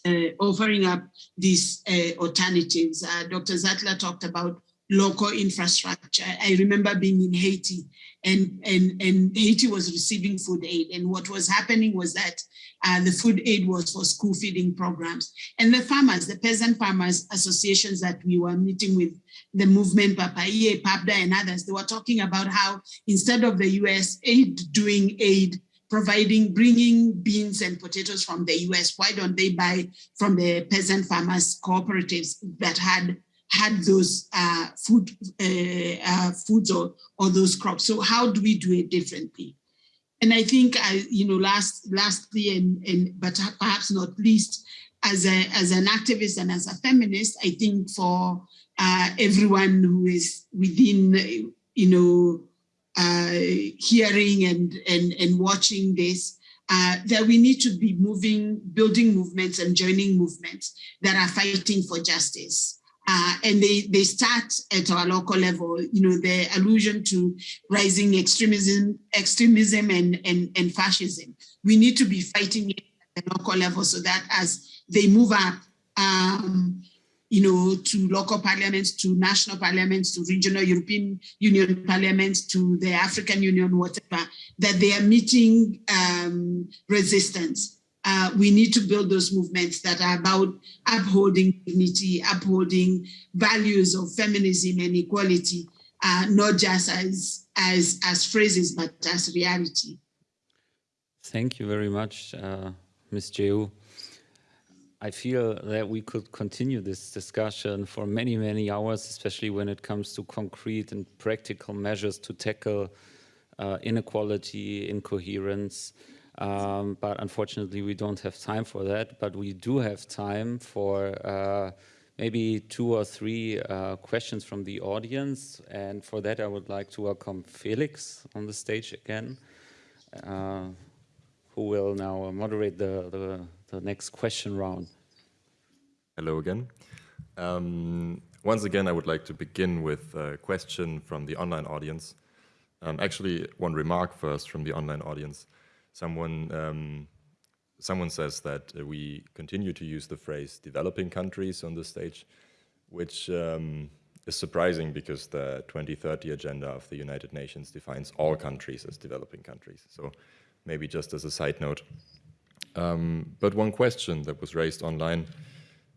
uh, offering up these uh, alternatives. Uh, Dr. Zattler talked about local infrastructure. I remember being in Haiti and, and, and Haiti was receiving food aid. And what was happening was that uh, the food aid was for school feeding programs. And the farmers, the peasant farmers associations that we were meeting with, the movement, Papaye, PAPDA and others, they were talking about how instead of the US aid doing aid, providing, bringing beans and potatoes from the US, why don't they buy from the peasant farmers cooperatives that had had those uh, food uh, uh, foods or, or those crops. So how do we do it differently? And I think, I, you know, last lastly, and, and but perhaps not least, as a as an activist and as a feminist, I think for uh, everyone who is within, you know, uh, hearing and and and watching this, uh, that we need to be moving, building movements and joining movements that are fighting for justice. Uh, and they, they start at our local level, you know, the allusion to rising extremism, extremism and, and, and fascism. We need to be fighting it at the local level so that as they move up, um, you know, to local parliaments, to national parliaments, to regional European Union parliaments, to the African Union, whatever, that they are meeting um, resistance uh, we need to build those movements that are about upholding dignity, upholding values of feminism and equality, uh, not just as, as, as phrases, but as reality. Thank you very much, uh, Ms. Njehu. I feel that we could continue this discussion for many, many hours, especially when it comes to concrete and practical measures to tackle uh, inequality, incoherence, um, but unfortunately, we don't have time for that. But we do have time for uh, maybe two or three uh, questions from the audience. And for that, I would like to welcome Felix on the stage again, uh, who will now moderate the, the, the, next question round. Hello again. Um, once again, I would like to begin with a question from the online audience. Um, actually, one remark first from the online audience someone um, someone says that uh, we continue to use the phrase developing countries on the stage, which um, is surprising because the 2030 agenda of the United Nations defines all countries as developing countries. So maybe just as a side note. Um, but one question that was raised online,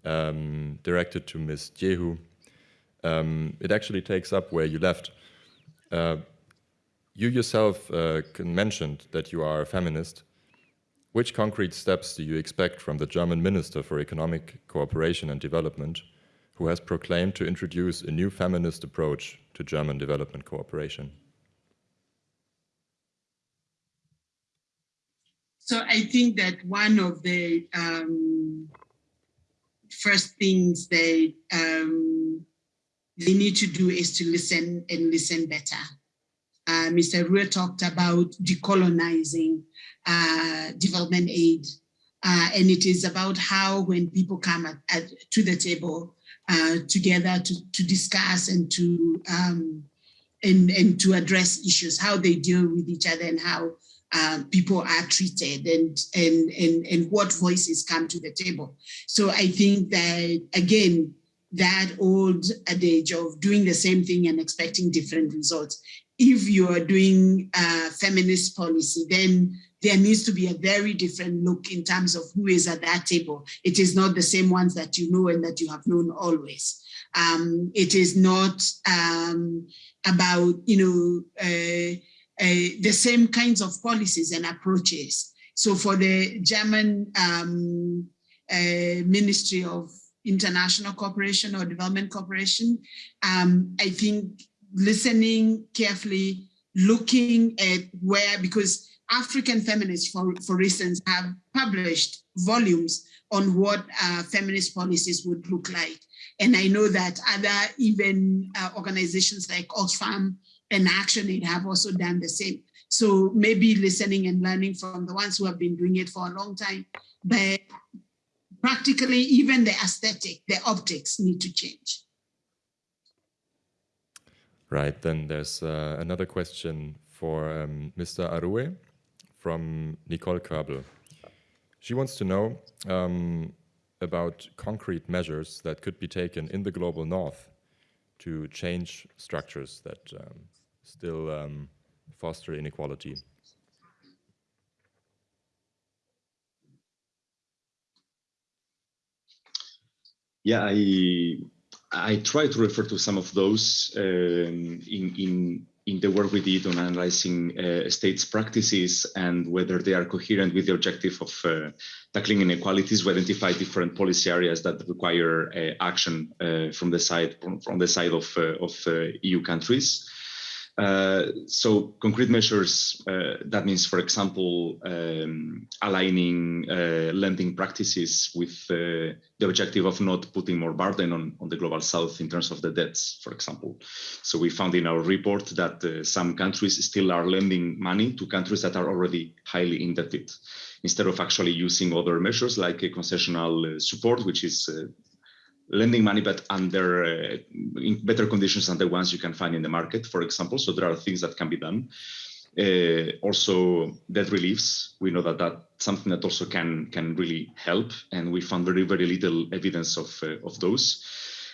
um, directed to Ms. Njehu, um, it actually takes up where you left. Uh, you yourself uh, mentioned that you are a feminist. Which concrete steps do you expect from the German Minister for Economic Cooperation and Development, who has proclaimed to introduce a new feminist approach to German development cooperation? So I think that one of the um, first things they um, they need to do is to listen and listen better uh, Mr. Arrué talked about decolonizing uh, development aid. Uh, and it is about how when people come at, at, to the table uh, together to, to discuss and to um, and, and to address issues, how they deal with each other and how uh, people are treated and, and, and, and what voices come to the table. So I think that, again, that old adage of doing the same thing and expecting different results if you are doing uh, feminist policy, then there needs to be a very different look in terms of who is at that table. It is not the same ones that you know and that you have known always. Um, it is not, um, about, you know, uh, the same kinds of policies and approaches. So for the German um, uh, Ministry of International Cooperation or Development Cooperation, um, I think listening carefully, looking at where, because African feminists, for, for instance, have published volumes on what uh, feminist policies would look like. And I know that other even uh, organizations like Oxfam and ActionAid have also done the same. So maybe listening and learning from the ones who have been doing it for a long time, but practically even the aesthetic, the optics need to change. Right, then there's uh, another question for um, Mr. Arrué from Nicole Körbel. She wants to know um, about concrete measures that could be taken in the global north to change structures that um, still um, foster inequality. Yeah, I I try to refer to some of those um, in in in the work we did on analyzing uh, states' practices and whether they are coherent with the objective of uh, tackling inequalities, we identify different policy areas that require uh, action uh, from the side from, from the side of uh, of uh, EU countries. Uh, so concrete measures, uh, that means, for example, um, aligning uh, lending practices with uh, the objective of not putting more burden on, on the global south in terms of the debts, for example. So we found in our report that uh, some countries still are lending money to countries that are already highly indebted, instead of actually using other measures like a concessional support, which is lending money, but under uh, better conditions than the ones you can find in the market, for example. So there are things that can be done. Uh, also, debt reliefs. We know that that's something that also can can really help, and we found very very little evidence of uh, of those.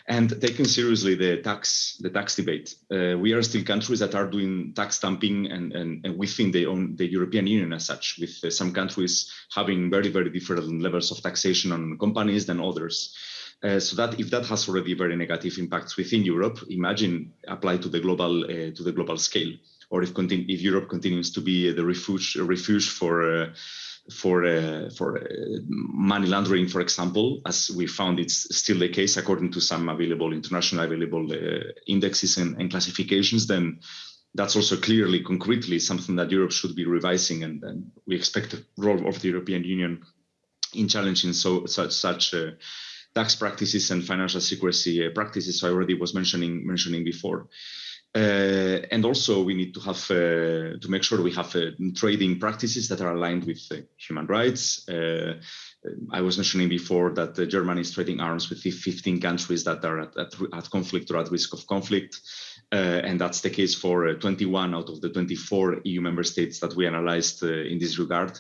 And taking seriously the tax the tax debate, uh, we are still countries that are doing tax dumping and, and, and within the own the European Union as such, with uh, some countries having very very different levels of taxation on companies than others. Uh, so that if that has already very negative impacts within Europe, imagine apply to the global uh, to the global scale, or if if Europe continues to be the refuge refuge for uh, for uh, for uh, money laundering, for example, as we found it's still the case according to some available international available indexes and, and, classifications, then that's also clearly concretely something that Europe should be revising, and, and we expect the role of the European Union in challenging so such such tax practices and financial secrecy uh, practices I already was mentioning mentioning before. Uh, and also we need to have uh, to make sure we have uh, trading practices that are aligned with uh, human rights. Uh, I was mentioning before that Germany is trading arms with 15 countries that are at, at, at conflict or at risk of conflict. and that's the case for 21 out of the 24 EU member states that we analyzed in this regard.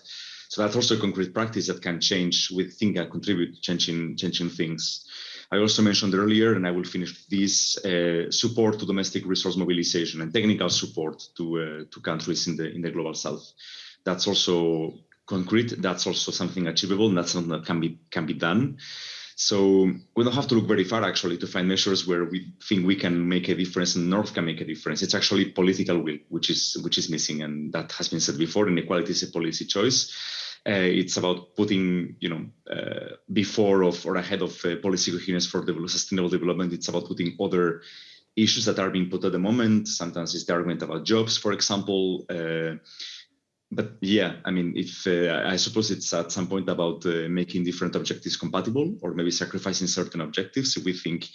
So that's also a concrete practice that can change with think and contribute to changing, changing things. I also mentioned earlier, and I will finish this, uh, support to domestic resource mobilization and technical support to, uh, to countries in the, in the global south. That's also concrete, that's also something achievable, and that's something that can be, can be done. So we don't have to look very far actually to find measures where we think we can make a difference and North can make a difference. It's actually political will, which is which is missing, and that has been said before. Inequality is a policy choice. Uh, it's about putting, you know, uh, before of or ahead of uh, policy coherence for sustainable development. It's about putting other issues that are being put at the moment. Sometimes it's the argument about jobs, for example. But yeah, I mean, if uh, I suppose it's at some point about uh, making different objectives compatible or maybe sacrificing certain objectives if we think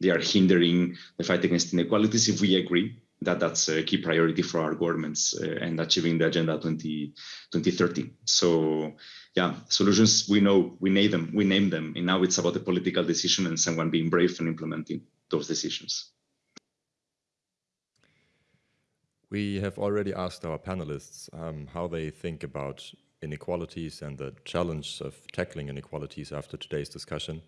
they are hindering the fight against inequalities, if we agree that that's a key priority for our governments uh, and achieving the Agenda 20, 2030. So yeah, solutions, we know, we name them, we name them, and now it's about a political decision and someone being brave and implementing those decisions. We have already asked our panelists um, how they think about inequalities and the challenge of tackling inequalities after today's discussion.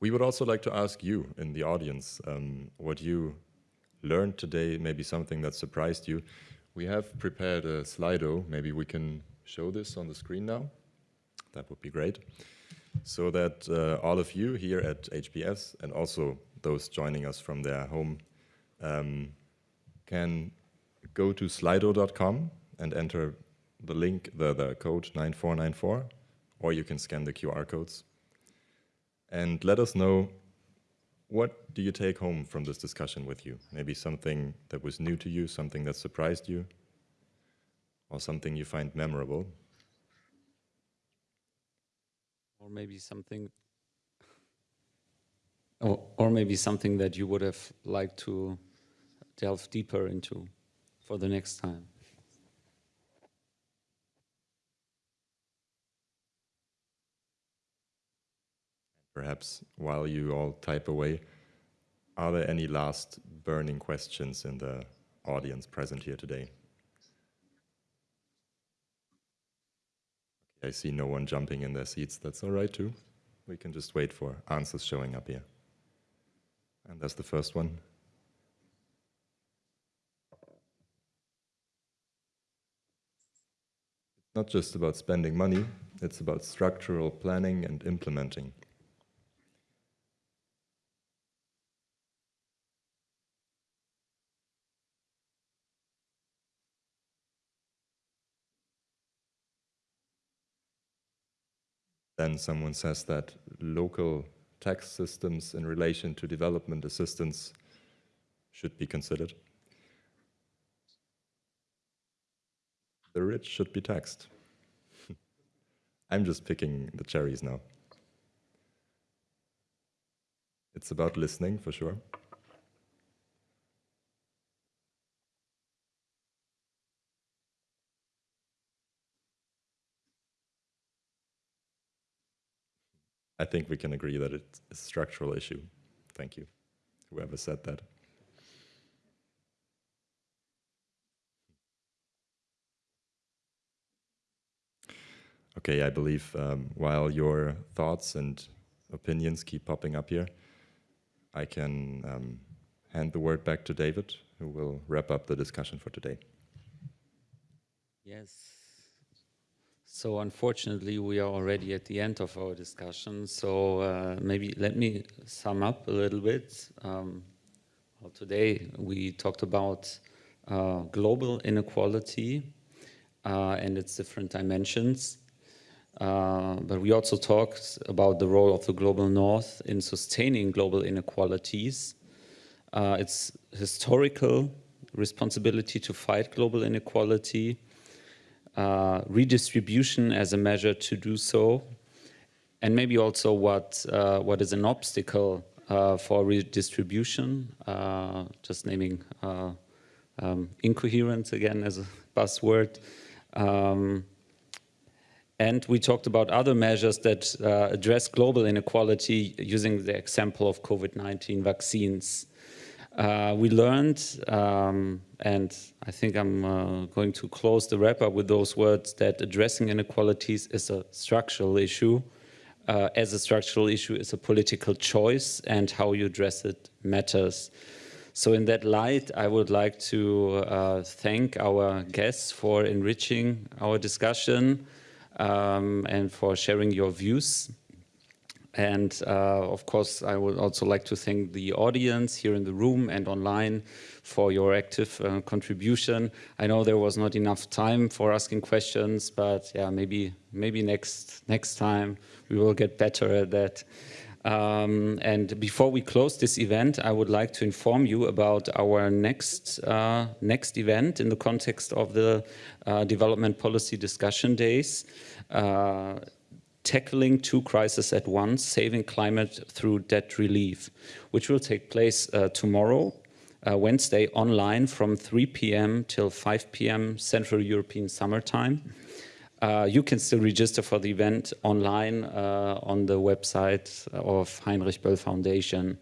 We would also like to ask you in the audience um, what you learned today, maybe something that surprised you. We have prepared a Slido. Maybe we can show this on the screen now. That would be great. So that uh, all of you here at HBS and also those joining us from their home um, can go to slido.com and enter the link, the, the code 9494, or you can scan the QR codes. And let us know what do you take home from this discussion with you? Maybe something that was new to you, something that surprised you, or something you find memorable. Or maybe something, or, or maybe something that you would have liked to delve deeper into for the next time. Perhaps while you all type away, are there any last burning questions in the audience present here today? I see no one jumping in their seats. That's all right too. We can just wait for answers showing up here. And that's the first one. Not just about spending money, it's about structural planning and implementing. Then someone says that local tax systems in relation to development assistance should be considered. The rich should be taxed. *laughs* I'm just picking the cherries now. It's about listening for sure. I think we can agree that it's a structural issue. Thank you, whoever said that. Okay, I believe um, while your thoughts and opinions keep popping up here, I can um, hand the word back to David, who will wrap up the discussion for today. Yes. So unfortunately, we are already at the end of our discussion. So uh, maybe let me sum up a little bit. Um, well, today we talked about uh, global inequality uh, and its different dimensions. Uh, but we also talked about the role of the global north in sustaining global inequalities. Uh, its historical responsibility to fight global inequality, uh, redistribution as a measure to do so, and maybe also what, uh, what is an obstacle uh, for redistribution, just naming um, incoherence again as a buzzword. Um, and we talked about other measures that uh, address global inequality using the example of COVID-19 vaccines. Uh, we learned, um, and I think I'm uh, going to close the wrap up with those words, that addressing inequalities is a structural issue. Uh, as a structural issue is a political choice and how you address it matters. So in that light, I would like to uh, thank our guests for enriching our discussion um, and for sharing your views. And uh, of course, I would also like to thank the audience here in the room and online for your active uh, contribution. I know there was not enough time for asking questions, but yeah, maybe maybe next next time we will get better at that. Um, and before we close this event, I would like to inform you about our next uh, next event in the context of the uh, Development Policy Discussion Days. Uh, tackling two crises at once, saving climate through debt relief, which will take place uh, tomorrow, uh, Wednesday, online from 3 p.m. till 5 p.m. Central European Summertime. Uh, you can still register for the event online uh, on the website of Heinrich Böll Foundation.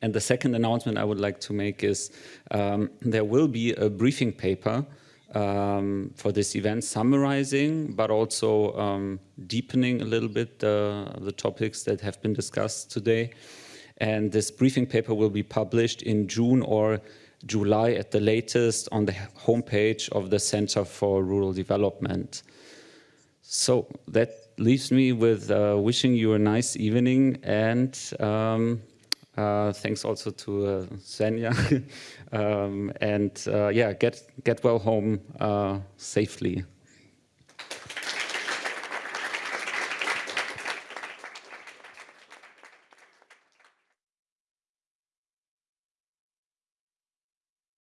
And the second announcement I would like to make is um, there will be a briefing paper um, for this event, summarizing, but also um, deepening a little bit the, the topics that have been discussed today. And this briefing paper will be published in June or July at the latest on the homepage of the Center for Rural Development. So that leaves me with uh, wishing you a nice evening and um, Uh, thanks also to uh. *laughs* um, and uh, yeah, get, get well home uh, safely.